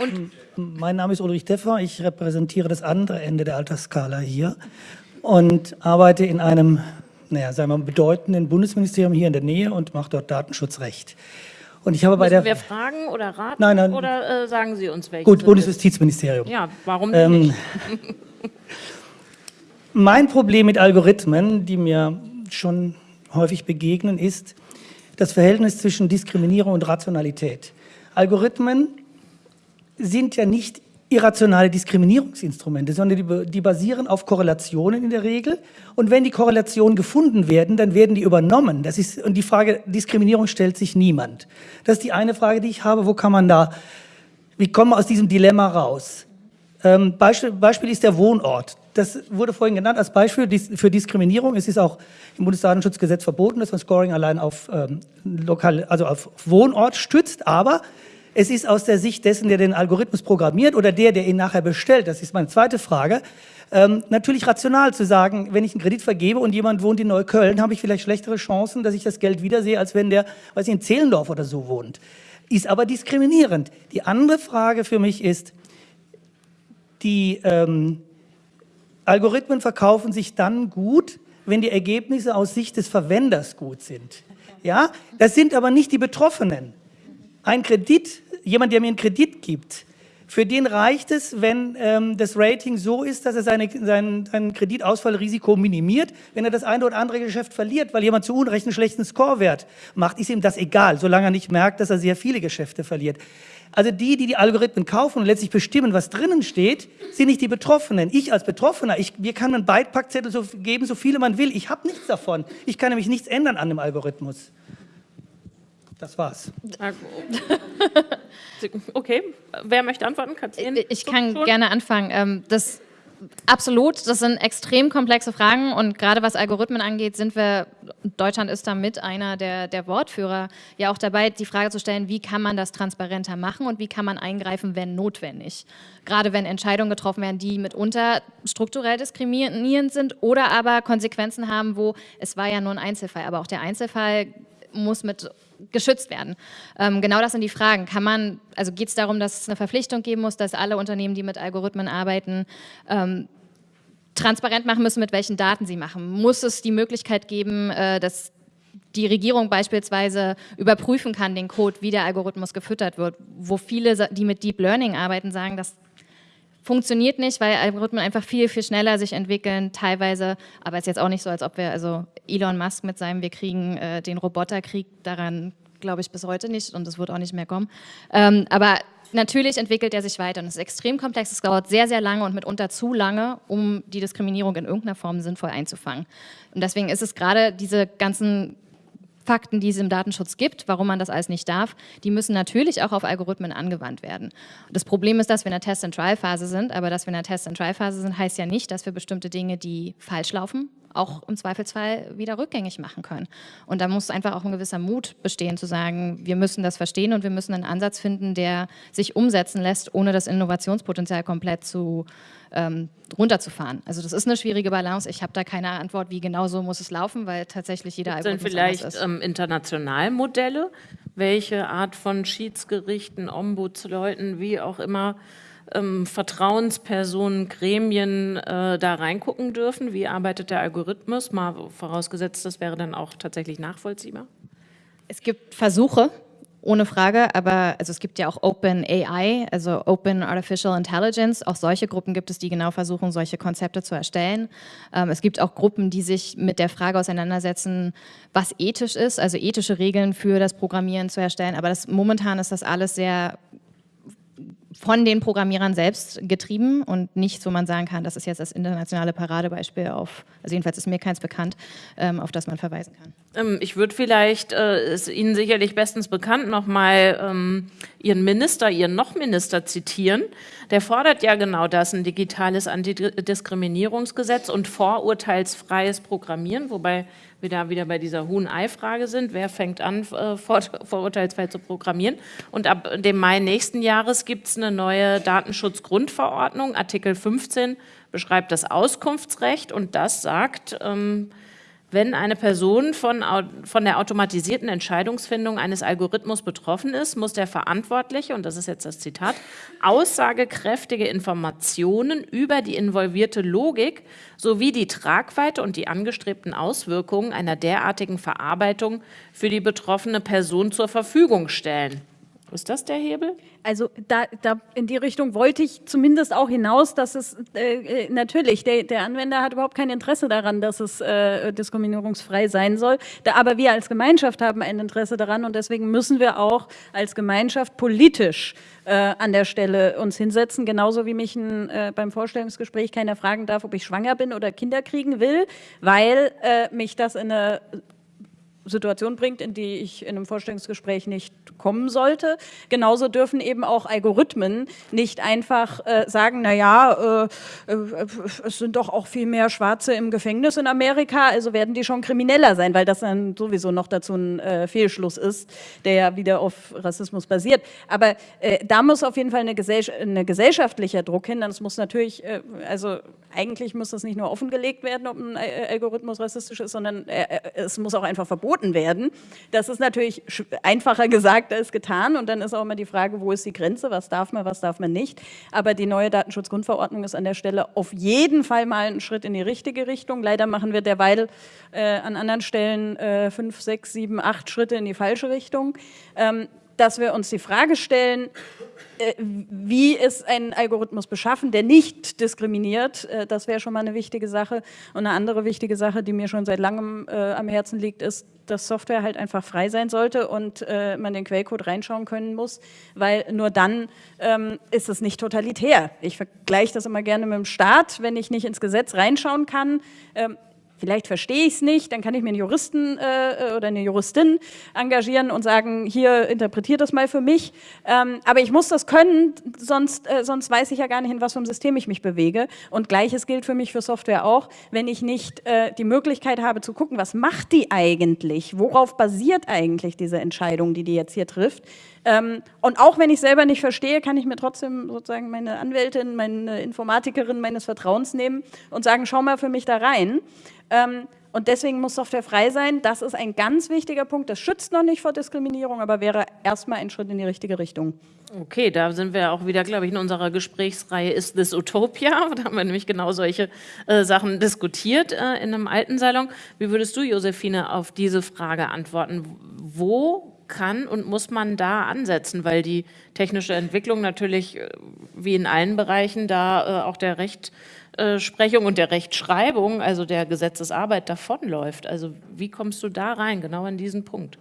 Und mein Name ist Ulrich Deffer. Ich repräsentiere das andere Ende der Altersskala hier und arbeite in einem, naja, sagen wir mal, bedeutenden Bundesministerium hier in der Nähe und mache dort Datenschutzrecht. Und ich habe Müssen bei der wir fragen oder raten nein, nein, oder äh, sagen Sie uns welche? Gut, Bundesjustizministerium. Ja, warum ähm, nicht? mein Problem mit Algorithmen, die mir schon häufig begegnen, ist das Verhältnis zwischen Diskriminierung und Rationalität. Algorithmen sind ja nicht irrationale Diskriminierungsinstrumente, sondern die, die, basieren auf Korrelationen in der Regel. Und wenn die Korrelationen gefunden werden, dann werden die übernommen. Das ist, und die Frage Diskriminierung stellt sich niemand. Das ist die eine Frage, die ich habe. Wo kann man da, wie kommen wir aus diesem Dilemma raus? Ähm, Beispiel, Beispiel ist der Wohnort. Das wurde vorhin genannt als Beispiel für Diskriminierung. Es ist auch im Bundesdatenschutzgesetz verboten, dass man Scoring allein auf, ähm, lokal, also auf Wohnort stützt. Aber es ist aus der Sicht dessen, der den Algorithmus programmiert oder der, der ihn nachher bestellt, das ist meine zweite Frage, ähm, natürlich rational zu sagen, wenn ich einen Kredit vergebe und jemand wohnt in Neukölln, habe ich vielleicht schlechtere Chancen, dass ich das Geld wiedersehe, als wenn der, weiß ich, in Zehlendorf oder so wohnt. Ist aber diskriminierend. Die andere Frage für mich ist, die ähm, Algorithmen verkaufen sich dann gut, wenn die Ergebnisse aus Sicht des Verwenders gut sind. Ja, das sind aber nicht die Betroffenen. Ein Kredit jemand, der mir einen Kredit gibt, Für den reicht es, wenn ähm, das Rating so ist, dass er seine, sein, sein Kreditausfallrisiko minimiert. Wenn er das eine oder andere Geschäft verliert, weil jemand zu Unrecht einen schlechten Scorewert macht, ist ihm das egal, solange er nicht merkt, dass er sehr viele Geschäfte verliert. Also die, die die Algorithmen kaufen und letztlich bestimmen, was drinnen steht, sind nicht die Betroffenen. Ich als Betroffener, ich, mir kann man Beipackzettel so geben, so viele man will. Ich habe nichts davon. Ich kann nämlich nichts ändern an dem Algorithmus. Das war's. Okay, wer möchte antworten? Katrin? Ich kann schon? gerne anfangen. Ähm, das Absolut, das sind extrem komplexe Fragen und gerade was Algorithmen angeht, sind wir, Deutschland ist da mit einer der, der Wortführer, ja auch dabei, die Frage zu stellen, wie kann man das transparenter machen und wie kann man eingreifen, wenn notwendig. Gerade wenn Entscheidungen getroffen werden, die mitunter strukturell diskriminierend sind oder aber Konsequenzen haben, wo es war ja nur ein Einzelfall, aber auch der Einzelfall muss mit geschützt werden. Ähm, genau das sind die Fragen. Kann man, also geht es darum, dass es eine Verpflichtung geben muss, dass alle Unternehmen, die mit Algorithmen arbeiten, ähm, transparent machen müssen, mit welchen Daten sie machen? Muss es die Möglichkeit geben, äh, dass die Regierung beispielsweise überprüfen kann, den Code, wie der Algorithmus gefüttert wird, wo viele, die mit Deep Learning arbeiten, sagen, das funktioniert nicht, weil Algorithmen einfach viel, viel schneller sich entwickeln, teilweise, aber es ist jetzt auch nicht so, als ob wir, also Elon Musk mit seinem, wir kriegen äh, den Roboterkrieg, daran glaube ich bis heute nicht und es wird auch nicht mehr kommen. Ähm, aber natürlich entwickelt er sich weiter und es ist extrem komplex, es dauert sehr, sehr lange und mitunter zu lange, um die Diskriminierung in irgendeiner Form sinnvoll einzufangen. Und deswegen ist es gerade diese ganzen Fakten, die es im Datenschutz gibt, warum man das alles nicht darf, die müssen natürlich auch auf Algorithmen angewandt werden. Das Problem ist, dass wir in der Test-and-Trial-Phase sind, aber dass wir in der Test-and-Trial-Phase sind, heißt ja nicht, dass wir bestimmte Dinge, die falsch laufen, auch im Zweifelsfall wieder rückgängig machen können. Und da muss einfach auch ein gewisser Mut bestehen, zu sagen, wir müssen das verstehen und wir müssen einen Ansatz finden, der sich umsetzen lässt, ohne das Innovationspotenzial komplett zu ähm, runterzufahren. Also das ist eine schwierige Balance. Ich habe da keine Antwort, wie genau so muss es laufen, weil tatsächlich jeder Gibt Algorithmus vielleicht ist. Ähm, international Modelle, welche Art von Schiedsgerichten, Ombudsleuten, wie auch immer, ähm, Vertrauenspersonen, Gremien äh, da reingucken dürfen? Wie arbeitet der Algorithmus? Mal vorausgesetzt, das wäre dann auch tatsächlich nachvollziehbar. Es gibt Versuche, ohne Frage, aber also es gibt ja auch Open AI, also Open Artificial Intelligence. Auch solche Gruppen gibt es, die genau versuchen, solche Konzepte zu erstellen. Ähm, es gibt auch Gruppen, die sich mit der Frage auseinandersetzen, was ethisch ist, also ethische Regeln für das Programmieren zu erstellen. Aber das, momentan ist das alles sehr von den Programmierern selbst getrieben und nicht, so man sagen kann, das ist jetzt das internationale Paradebeispiel auf, also jedenfalls ist mir keins bekannt, ähm, auf das man verweisen kann. Ähm, ich würde vielleicht, äh, ist Ihnen sicherlich bestens bekannt, nochmal ähm, Ihren Minister, Ihren Noch-Minister zitieren. Der fordert ja genau das, ein digitales Antidiskriminierungsgesetz und vorurteilsfreies Programmieren, wobei wir da wieder bei dieser Huhn-Ei-Frage sind. Wer fängt an, äh, vor, vorurteilsfrei zu programmieren? Und ab dem Mai nächsten Jahres gibt es eine neue Datenschutzgrundverordnung. Artikel 15 beschreibt das Auskunftsrecht und das sagt, ähm, wenn eine Person von, von der automatisierten Entscheidungsfindung eines Algorithmus betroffen ist, muss der Verantwortliche, und das ist jetzt das Zitat, aussagekräftige Informationen über die involvierte Logik sowie die Tragweite und die angestrebten Auswirkungen einer derartigen Verarbeitung für die betroffene Person zur Verfügung stellen. Ist das der Hebel? Also da, da in die Richtung wollte ich zumindest auch hinaus, dass es äh, äh, natürlich, der, der Anwender hat überhaupt kein Interesse daran, dass es äh, diskriminierungsfrei sein soll. Da, aber wir als Gemeinschaft haben ein Interesse daran und deswegen müssen wir auch als Gemeinschaft politisch äh, an der Stelle uns hinsetzen, genauso wie mich ein, äh, beim Vorstellungsgespräch keiner fragen darf, ob ich schwanger bin oder Kinder kriegen will, weil äh, mich das in eine Situation bringt, in die ich in einem Vorstellungsgespräch nicht kommen sollte. Genauso dürfen eben auch Algorithmen nicht einfach äh, sagen, naja, äh, äh, es sind doch auch viel mehr Schwarze im Gefängnis in Amerika, also werden die schon krimineller sein, weil das dann sowieso noch dazu ein äh, Fehlschluss ist, der ja wieder auf Rassismus basiert. Aber äh, da muss auf jeden Fall eine, Gesell eine gesellschaftlicher Druck hin, dann muss natürlich, äh, also eigentlich muss das nicht nur offengelegt werden, ob ein Algorithmus rassistisch ist, sondern es muss auch einfach verboten werden. Das ist natürlich einfacher gesagt als getan und dann ist auch immer die Frage, wo ist die Grenze, was darf man, was darf man nicht. Aber die neue Datenschutzgrundverordnung ist an der Stelle auf jeden Fall mal ein Schritt in die richtige Richtung. Leider machen wir derweil äh, an anderen Stellen äh, fünf, sechs, sieben, acht Schritte in die falsche Richtung. Ähm, dass wir uns die Frage stellen, äh, wie ist ein Algorithmus beschaffen, der nicht diskriminiert. Äh, das wäre schon mal eine wichtige Sache. Und eine andere wichtige Sache, die mir schon seit langem äh, am Herzen liegt, ist, dass Software halt einfach frei sein sollte und äh, man den Quellcode reinschauen können muss, weil nur dann ähm, ist es nicht totalitär. Ich vergleiche das immer gerne mit dem Staat. Wenn ich nicht ins Gesetz reinschauen kann, ähm, Vielleicht verstehe ich es nicht, dann kann ich mir einen Juristen äh, oder eine Juristin engagieren und sagen, hier interpretiert das mal für mich. Ähm, aber ich muss das können, sonst, äh, sonst weiß ich ja gar nicht, in was für einem System ich mich bewege. Und gleiches gilt für mich für Software auch. Wenn ich nicht äh, die Möglichkeit habe zu gucken, was macht die eigentlich? Worauf basiert eigentlich diese Entscheidung, die die jetzt hier trifft? Ähm, und auch wenn ich selber nicht verstehe, kann ich mir trotzdem sozusagen meine Anwältin, meine Informatikerin meines Vertrauens nehmen und sagen, schau mal für mich da rein. Ähm, und deswegen muss Software frei sein. Das ist ein ganz wichtiger Punkt. Das schützt noch nicht vor Diskriminierung, aber wäre erstmal ein Schritt in die richtige Richtung. Okay, da sind wir auch wieder, glaube ich, in unserer Gesprächsreihe Ist this Utopia? Da haben wir nämlich genau solche äh, Sachen diskutiert äh, in einem alten Salon. Wie würdest du, Josephine, auf diese Frage antworten? Wo kann und muss man da ansetzen, weil die technische Entwicklung natürlich äh, wie in allen Bereichen da äh, auch der Rechtsprechung und der Rechtschreibung, also der Gesetzesarbeit davonläuft. Also wie kommst du da rein, genau an diesen Punkt?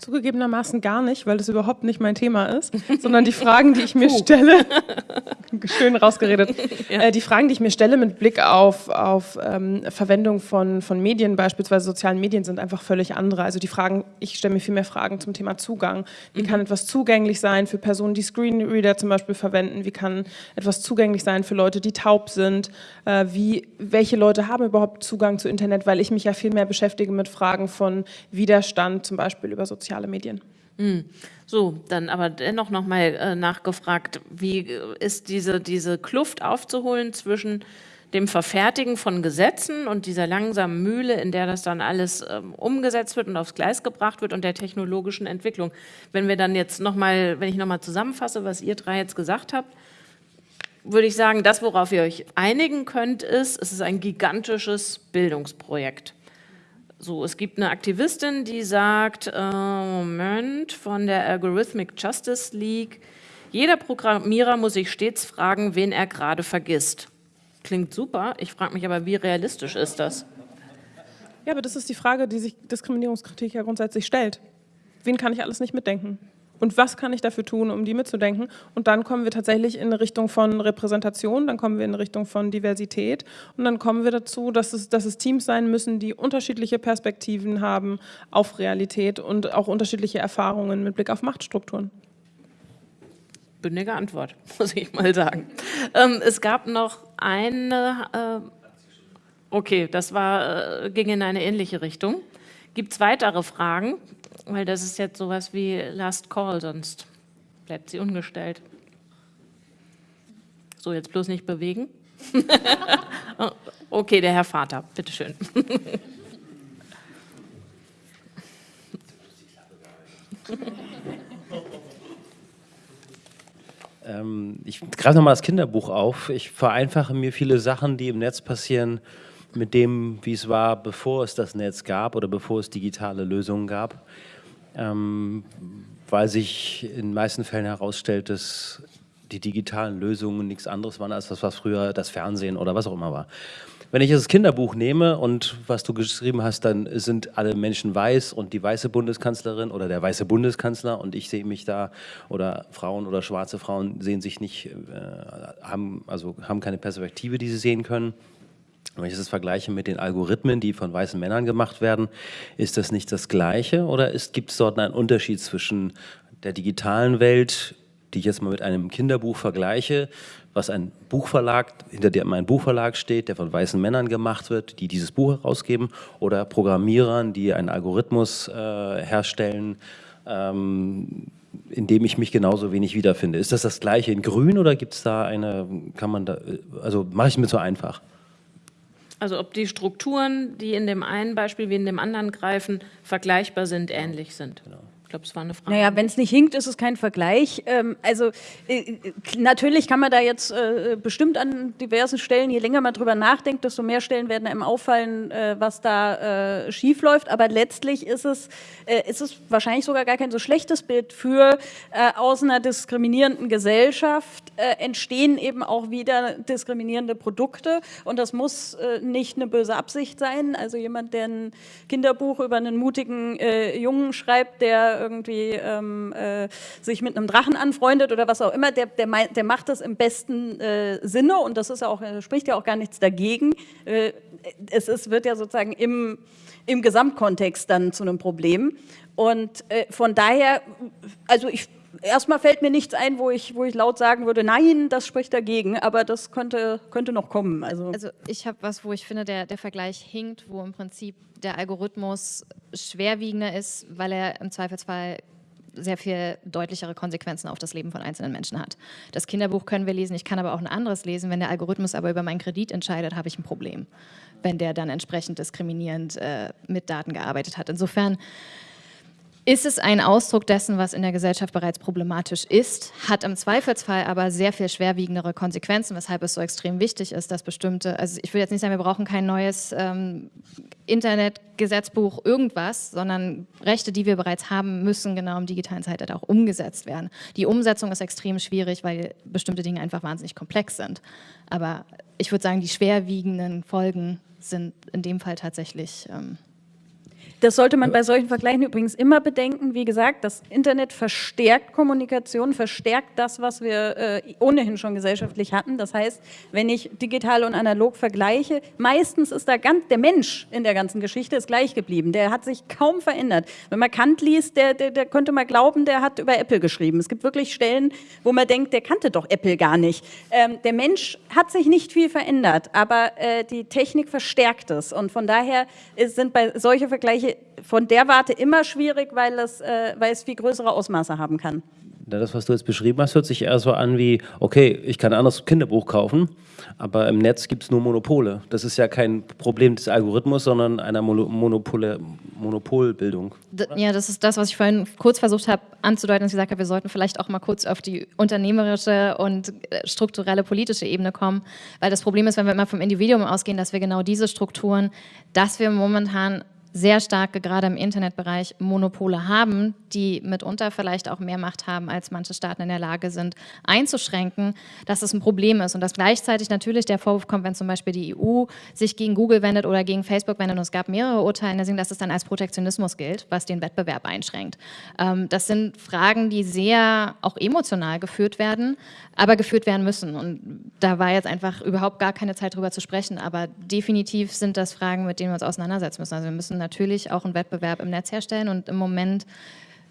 Zugegebenermaßen gar nicht, weil das überhaupt nicht mein Thema ist, sondern die Fragen, die ich mir stelle, schön rausgeredet, ja. äh, die Fragen, die ich mir stelle mit Blick auf, auf ähm, Verwendung von, von Medien, beispielsweise sozialen Medien, sind einfach völlig andere. Also die Fragen, ich stelle mir viel mehr Fragen zum Thema Zugang. Wie mhm. kann etwas zugänglich sein für Personen, die Screenreader zum Beispiel verwenden? Wie kann etwas zugänglich sein für Leute, die taub sind? Äh, wie, welche Leute haben überhaupt Zugang zu Internet? Weil ich mich ja viel mehr beschäftige mit Fragen von Widerstand, zum Beispiel über soziale soziale Medien. Hm. So, dann aber dennoch nochmal äh, nachgefragt, wie äh, ist diese, diese Kluft aufzuholen zwischen dem Verfertigen von Gesetzen und dieser langsamen Mühle, in der das dann alles ähm, umgesetzt wird und aufs Gleis gebracht wird und der technologischen Entwicklung. Wenn wir dann jetzt nochmal, wenn ich nochmal zusammenfasse, was ihr drei jetzt gesagt habt, würde ich sagen, das, worauf ihr euch einigen könnt, ist, es ist ein gigantisches Bildungsprojekt. So, es gibt eine Aktivistin, die sagt, äh, Moment, von der Algorithmic Justice League, jeder Programmierer muss sich stets fragen, wen er gerade vergisst. Klingt super, ich frage mich aber, wie realistisch ist das? Ja, aber das ist die Frage, die sich Diskriminierungskritik ja grundsätzlich stellt. Wen kann ich alles nicht mitdenken? Und was kann ich dafür tun, um die mitzudenken. Und dann kommen wir tatsächlich in Richtung von Repräsentation, dann kommen wir in Richtung von Diversität und dann kommen wir dazu, dass es, dass es Teams sein müssen, die unterschiedliche Perspektiven haben auf Realität und auch unterschiedliche Erfahrungen mit Blick auf Machtstrukturen. Bündige Antwort, muss ich mal sagen. Ähm, es gab noch eine, äh, okay, das war, äh, ging in eine ähnliche Richtung. Gibt es weitere Fragen? Weil das ist jetzt sowas wie Last Call, sonst bleibt sie ungestellt. So, jetzt bloß nicht bewegen. okay, der Herr Vater, bitteschön. ähm, ich greife nochmal das Kinderbuch auf. Ich vereinfache mir viele Sachen, die im Netz passieren, mit dem, wie es war, bevor es das Netz gab oder bevor es digitale Lösungen gab, ähm, weil sich in den meisten Fällen herausstellt, dass die digitalen Lösungen nichts anderes waren als das, was früher das Fernsehen oder was auch immer war. Wenn ich das Kinderbuch nehme und was du geschrieben hast, dann sind alle Menschen weiß und die weiße Bundeskanzlerin oder der weiße Bundeskanzler und ich sehe mich da oder Frauen oder schwarze Frauen sehen sich nicht, äh, haben, also haben keine Perspektive, die sie sehen können. Wenn ich das vergleiche mit den Algorithmen, die von weißen Männern gemacht werden, ist das nicht das Gleiche oder gibt es dort einen Unterschied zwischen der digitalen Welt, die ich jetzt mal mit einem Kinderbuch vergleiche, was ein Buchverlag, hinter dem ein Buchverlag steht, der von weißen Männern gemacht wird, die dieses Buch herausgeben, oder Programmierern, die einen Algorithmus äh, herstellen, ähm, in dem ich mich genauso wenig wiederfinde. Ist das das Gleiche in Grün oder gibt es da eine, kann man da, also mache ich mir so einfach? Also ob die Strukturen, die in dem einen Beispiel wie in dem anderen greifen, vergleichbar sind, ähnlich sind. Genau. Glaube, es war eine Frage. Naja, wenn es nicht hinkt, ist es kein Vergleich. Ähm, also äh, natürlich kann man da jetzt äh, bestimmt an diversen Stellen, je länger man drüber nachdenkt, desto mehr Stellen werden einem auffallen, äh, was da äh, schief. Aber letztlich ist es, äh, ist es wahrscheinlich sogar gar kein so schlechtes Bild für äh, aus einer diskriminierenden Gesellschaft äh, entstehen eben auch wieder diskriminierende Produkte. Und das muss äh, nicht eine böse Absicht sein. Also jemand, der ein Kinderbuch über einen mutigen äh, Jungen schreibt, der irgendwie ähm, äh, sich mit einem Drachen anfreundet oder was auch immer, der, der, der macht das im besten äh, Sinne und das ist ja auch, äh, spricht ja auch gar nichts dagegen. Äh, es ist, wird ja sozusagen im, im Gesamtkontext dann zu einem Problem. Und äh, von daher, also ich erstmal fällt mir nichts ein, wo ich, wo ich laut sagen würde, nein, das spricht dagegen, aber das könnte, könnte noch kommen. Also, also ich habe was, wo ich finde, der, der Vergleich hinkt, wo im Prinzip der Algorithmus schwerwiegender ist, weil er im Zweifelsfall sehr viel deutlichere Konsequenzen auf das Leben von einzelnen Menschen hat. Das Kinderbuch können wir lesen, ich kann aber auch ein anderes lesen. Wenn der Algorithmus aber über meinen Kredit entscheidet, habe ich ein Problem, wenn der dann entsprechend diskriminierend äh, mit Daten gearbeitet hat. Insofern ist es ein Ausdruck dessen, was in der Gesellschaft bereits problematisch ist, hat im Zweifelsfall aber sehr viel schwerwiegendere Konsequenzen, weshalb es so extrem wichtig ist, dass bestimmte, also ich will jetzt nicht sagen, wir brauchen kein neues ähm, Internetgesetzbuch, irgendwas, sondern Rechte, die wir bereits haben, müssen genau im digitalen Zeitalter auch umgesetzt werden. Die Umsetzung ist extrem schwierig, weil bestimmte Dinge einfach wahnsinnig komplex sind. Aber ich würde sagen, die schwerwiegenden Folgen sind in dem Fall tatsächlich ähm, das sollte man bei solchen Vergleichen übrigens immer bedenken. Wie gesagt, das Internet verstärkt Kommunikation, verstärkt das, was wir äh, ohnehin schon gesellschaftlich hatten. Das heißt, wenn ich digital und analog vergleiche, meistens ist da ganz, der Mensch in der ganzen Geschichte ist gleich geblieben. Der hat sich kaum verändert. Wenn man Kant liest, der, der, der könnte man glauben, der hat über Apple geschrieben. Es gibt wirklich Stellen, wo man denkt, der kannte doch Apple gar nicht. Ähm, der Mensch hat sich nicht viel verändert, aber äh, die Technik verstärkt es. Und von daher ist, sind bei solche Vergleiche von der Warte immer schwierig, weil es, äh, weil es viel größere Ausmaße haben kann. Das, was du jetzt beschrieben hast, hört sich eher so an wie, okay, ich kann ein anderes Kinderbuch kaufen, aber im Netz gibt es nur Monopole. Das ist ja kein Problem des Algorithmus, sondern einer Monopole, Monopolbildung. Ja, das ist das, was ich vorhin kurz versucht habe anzudeuten, dass ich gesagt habe, wir sollten vielleicht auch mal kurz auf die unternehmerische und äh, strukturelle politische Ebene kommen, weil das Problem ist, wenn wir immer vom Individuum ausgehen, dass wir genau diese Strukturen, dass wir momentan sehr starke, gerade im Internetbereich, Monopole haben, die mitunter vielleicht auch mehr Macht haben, als manche Staaten in der Lage sind, einzuschränken, dass es ein Problem ist und dass gleichzeitig natürlich der Vorwurf kommt, wenn zum Beispiel die EU sich gegen Google wendet oder gegen Facebook wendet und es gab mehrere Urteile, dass es dann als Protektionismus gilt, was den Wettbewerb einschränkt. Ähm, das sind Fragen, die sehr auch emotional geführt werden, aber geführt werden müssen und da war jetzt einfach überhaupt gar keine Zeit drüber zu sprechen, aber definitiv sind das Fragen, mit denen wir uns auseinandersetzen müssen. Also wir müssen natürlich auch einen Wettbewerb im Netz herstellen und im Moment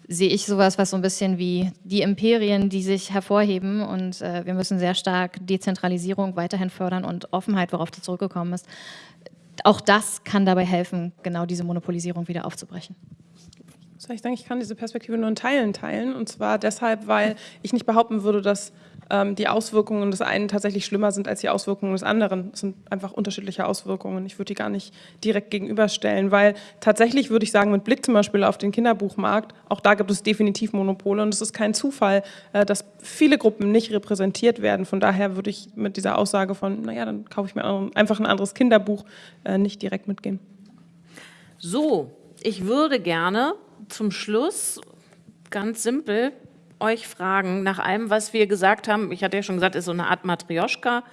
sehe ich sowas, was so ein bisschen wie die Imperien, die sich hervorheben und äh, wir müssen sehr stark Dezentralisierung weiterhin fördern und Offenheit, worauf du zurückgekommen bist. Auch das kann dabei helfen, genau diese Monopolisierung wieder aufzubrechen. Ich denke, ich kann diese Perspektive nur in Teilen teilen und zwar deshalb, weil ich nicht behaupten würde, dass ähm, die Auswirkungen des einen tatsächlich schlimmer sind als die Auswirkungen des anderen. Es sind einfach unterschiedliche Auswirkungen. Ich würde die gar nicht direkt gegenüberstellen, weil tatsächlich würde ich sagen, mit Blick zum Beispiel auf den Kinderbuchmarkt, auch da gibt es definitiv Monopole und es ist kein Zufall, äh, dass viele Gruppen nicht repräsentiert werden. Von daher würde ich mit dieser Aussage von, naja, dann kaufe ich mir einfach ein anderes Kinderbuch, äh, nicht direkt mitgehen. So, ich würde gerne zum Schluss ganz simpel euch fragen, nach allem, was wir gesagt haben, ich hatte ja schon gesagt, ist so eine Art Matrioschka,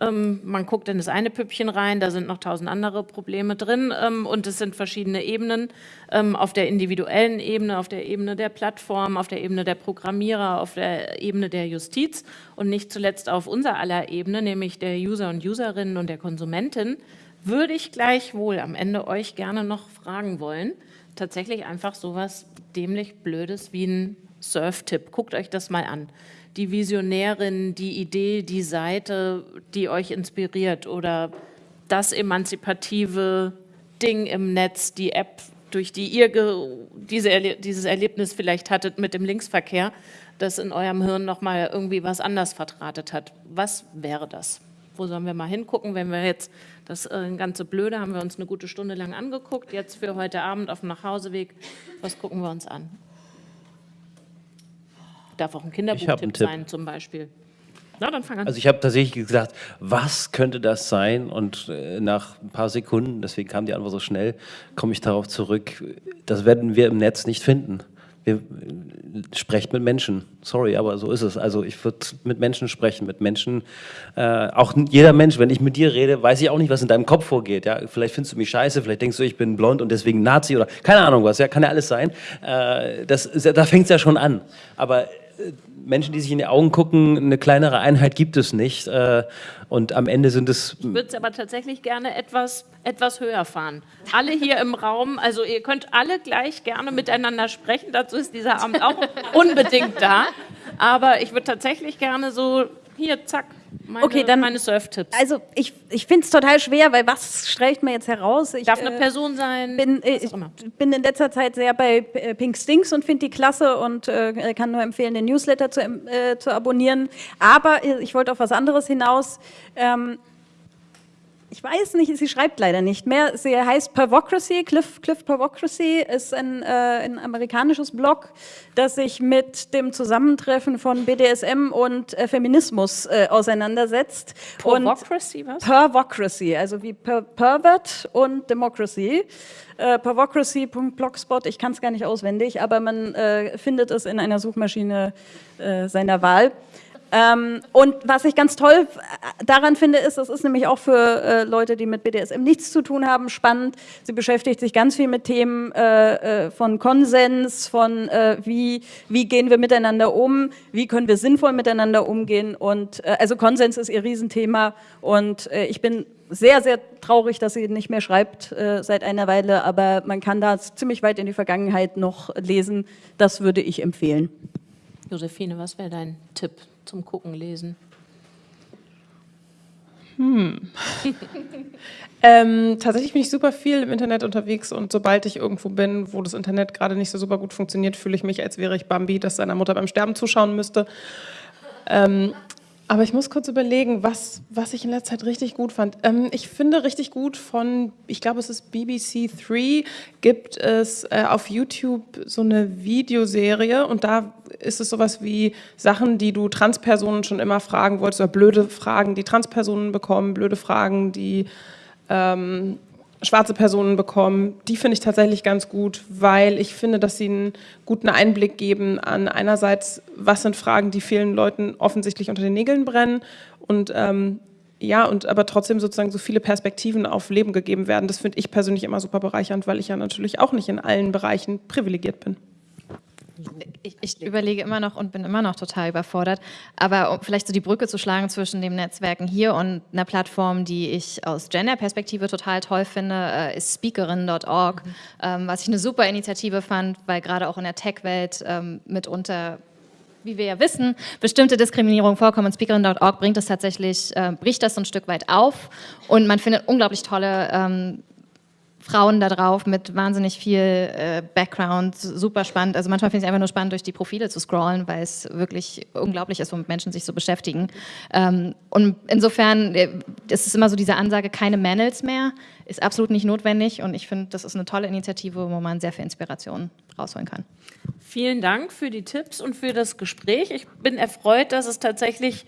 ähm, man guckt in das eine Püppchen rein, da sind noch tausend andere Probleme drin ähm, und es sind verschiedene Ebenen ähm, auf der individuellen Ebene, auf der Ebene der Plattform, auf der Ebene der Programmierer, auf der Ebene der Justiz und nicht zuletzt auf unser aller Ebene, nämlich der User und Userinnen und der Konsumentin, würde ich gleichwohl am Ende euch gerne noch fragen wollen, tatsächlich einfach sowas dämlich Blödes wie ein Surf-Tipp. Guckt euch das mal an. Die Visionärin, die Idee, die Seite, die euch inspiriert oder das emanzipative Ding im Netz, die App, durch die ihr diese Erle dieses Erlebnis vielleicht hattet mit dem Linksverkehr, das in eurem Hirn nochmal irgendwie was anders vertratet hat. Was wäre das? Wo sollen wir mal hingucken, wenn wir jetzt das äh, ganze Blöde haben wir uns eine gute Stunde lang angeguckt. Jetzt für heute Abend auf dem Nachhauseweg, was gucken wir uns an? darf auch ein Kinderbuchtipp sein zum Beispiel. Na, dann fang an. Also ich habe tatsächlich gesagt, was könnte das sein? Und äh, nach ein paar Sekunden, deswegen kam die Antwort so schnell, komme ich darauf zurück. Das werden wir im Netz nicht finden. Wir, äh, sprecht mit Menschen. Sorry, aber so ist es. Also ich würde mit Menschen sprechen, mit Menschen. Äh, auch jeder Mensch, wenn ich mit dir rede, weiß ich auch nicht, was in deinem Kopf vorgeht. Ja? Vielleicht findest du mich scheiße, vielleicht denkst du, ich bin blond und deswegen Nazi oder keine Ahnung was. Ja, kann ja alles sein. Äh, das, da fängt es ja schon an. Aber Menschen, die sich in die Augen gucken, eine kleinere Einheit gibt es nicht. Äh, und am Ende sind es Ich würde es aber tatsächlich gerne etwas, etwas höher fahren. Alle hier im Raum, also ihr könnt alle gleich gerne miteinander sprechen, dazu ist dieser Abend auch unbedingt da. Aber ich würde tatsächlich gerne so, hier, zack, meine, Okay, dann- meine Surf-Tipps. Also ich, ich finde es total schwer, weil was streicht mir jetzt heraus? Ich Darf eine äh, Person sein, bin, äh, ich immer. bin in letzter Zeit sehr bei äh, Pink Stinks und finde die klasse und äh, kann nur empfehlen, den Newsletter zu, äh, zu abonnieren. Aber äh, ich wollte auf was anderes hinaus. Ähm, ich weiß nicht, sie schreibt leider nicht mehr. Sie heißt Pervocracy. Cliff, Cliff Pervocracy ist ein, äh, ein amerikanisches Blog, das sich mit dem Zusammentreffen von BDSM und äh, Feminismus äh, auseinandersetzt. Und Pornocracy, was? Pervocracy, also wie per Pervert und Democracy. Äh, Pervocracy.blogspot, ich kann es gar nicht auswendig, aber man äh, findet es in einer Suchmaschine äh, seiner Wahl. Ähm, und was ich ganz toll äh, daran finde, ist, das ist nämlich auch für äh, Leute, die mit BDSM nichts zu tun haben, spannend. Sie beschäftigt sich ganz viel mit Themen äh, äh, von Konsens, von äh, wie, wie gehen wir miteinander um, wie können wir sinnvoll miteinander umgehen. Und äh, also Konsens ist ihr Riesenthema. Und ich bin sehr, sehr traurig, dass sie nicht mehr schreibt äh, seit einer Weile, aber man kann da ziemlich weit in die Vergangenheit noch lesen. Das würde ich empfehlen. Josephine, was wäre dein Tipp zum Gucken, Lesen? Ähm, tatsächlich bin ich super viel im Internet unterwegs und sobald ich irgendwo bin, wo das Internet gerade nicht so super gut funktioniert, fühle ich mich, als wäre ich Bambi, das seiner Mutter beim Sterben zuschauen müsste. Ähm, aber ich muss kurz überlegen, was, was ich in letzter Zeit richtig gut fand. Ähm, ich finde richtig gut von, ich glaube, es ist BBC 3, gibt es äh, auf YouTube so eine Videoserie und da ist es sowas wie Sachen, die du Transpersonen schon immer fragen wolltest oder blöde Fragen, die Transpersonen bekommen, blöde Fragen, die ähm, schwarze Personen bekommen. Die finde ich tatsächlich ganz gut, weil ich finde, dass sie einen guten Einblick geben an einerseits, was sind Fragen, die vielen Leuten offensichtlich unter den Nägeln brennen und ähm, ja, und aber trotzdem sozusagen so viele Perspektiven auf Leben gegeben werden. Das finde ich persönlich immer super bereichernd, weil ich ja natürlich auch nicht in allen Bereichen privilegiert bin. Ich, ich überlege immer noch und bin immer noch total überfordert. Aber um vielleicht so die Brücke zu schlagen zwischen den Netzwerken hier und einer Plattform, die ich aus Gender-Perspektive total toll finde, äh, ist speakerin.org, ähm, was ich eine super Initiative fand, weil gerade auch in der Tech-Welt ähm, mitunter wie wir ja wissen, bestimmte Diskriminierung vorkommen. Und Speakerin.org bringt das tatsächlich, äh, bricht das so ein Stück weit auf und man findet unglaublich tolle ähm, Frauen da drauf mit wahnsinnig viel äh, Background, super spannend. Also manchmal finde ich es einfach nur spannend, durch die Profile zu scrollen, weil es wirklich unglaublich ist, womit Menschen sich so beschäftigen. Ähm, und insofern äh, es ist immer so diese Ansage, keine Manuals mehr, ist absolut nicht notwendig. Und ich finde, das ist eine tolle Initiative, wo man sehr viel Inspiration rausholen kann. Vielen Dank für die Tipps und für das Gespräch. Ich bin erfreut, dass es tatsächlich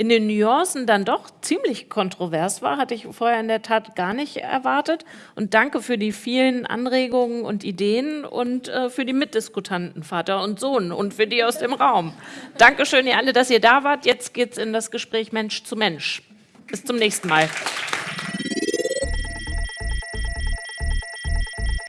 in den Nuancen dann doch ziemlich kontrovers war. Hatte ich vorher in der Tat gar nicht erwartet. Und danke für die vielen Anregungen und Ideen und äh, für die Mitdiskutanten, Vater und Sohn und für die aus dem Raum. Dankeschön, ihr alle, dass ihr da wart. Jetzt geht's in das Gespräch Mensch zu Mensch. Bis zum nächsten Mal.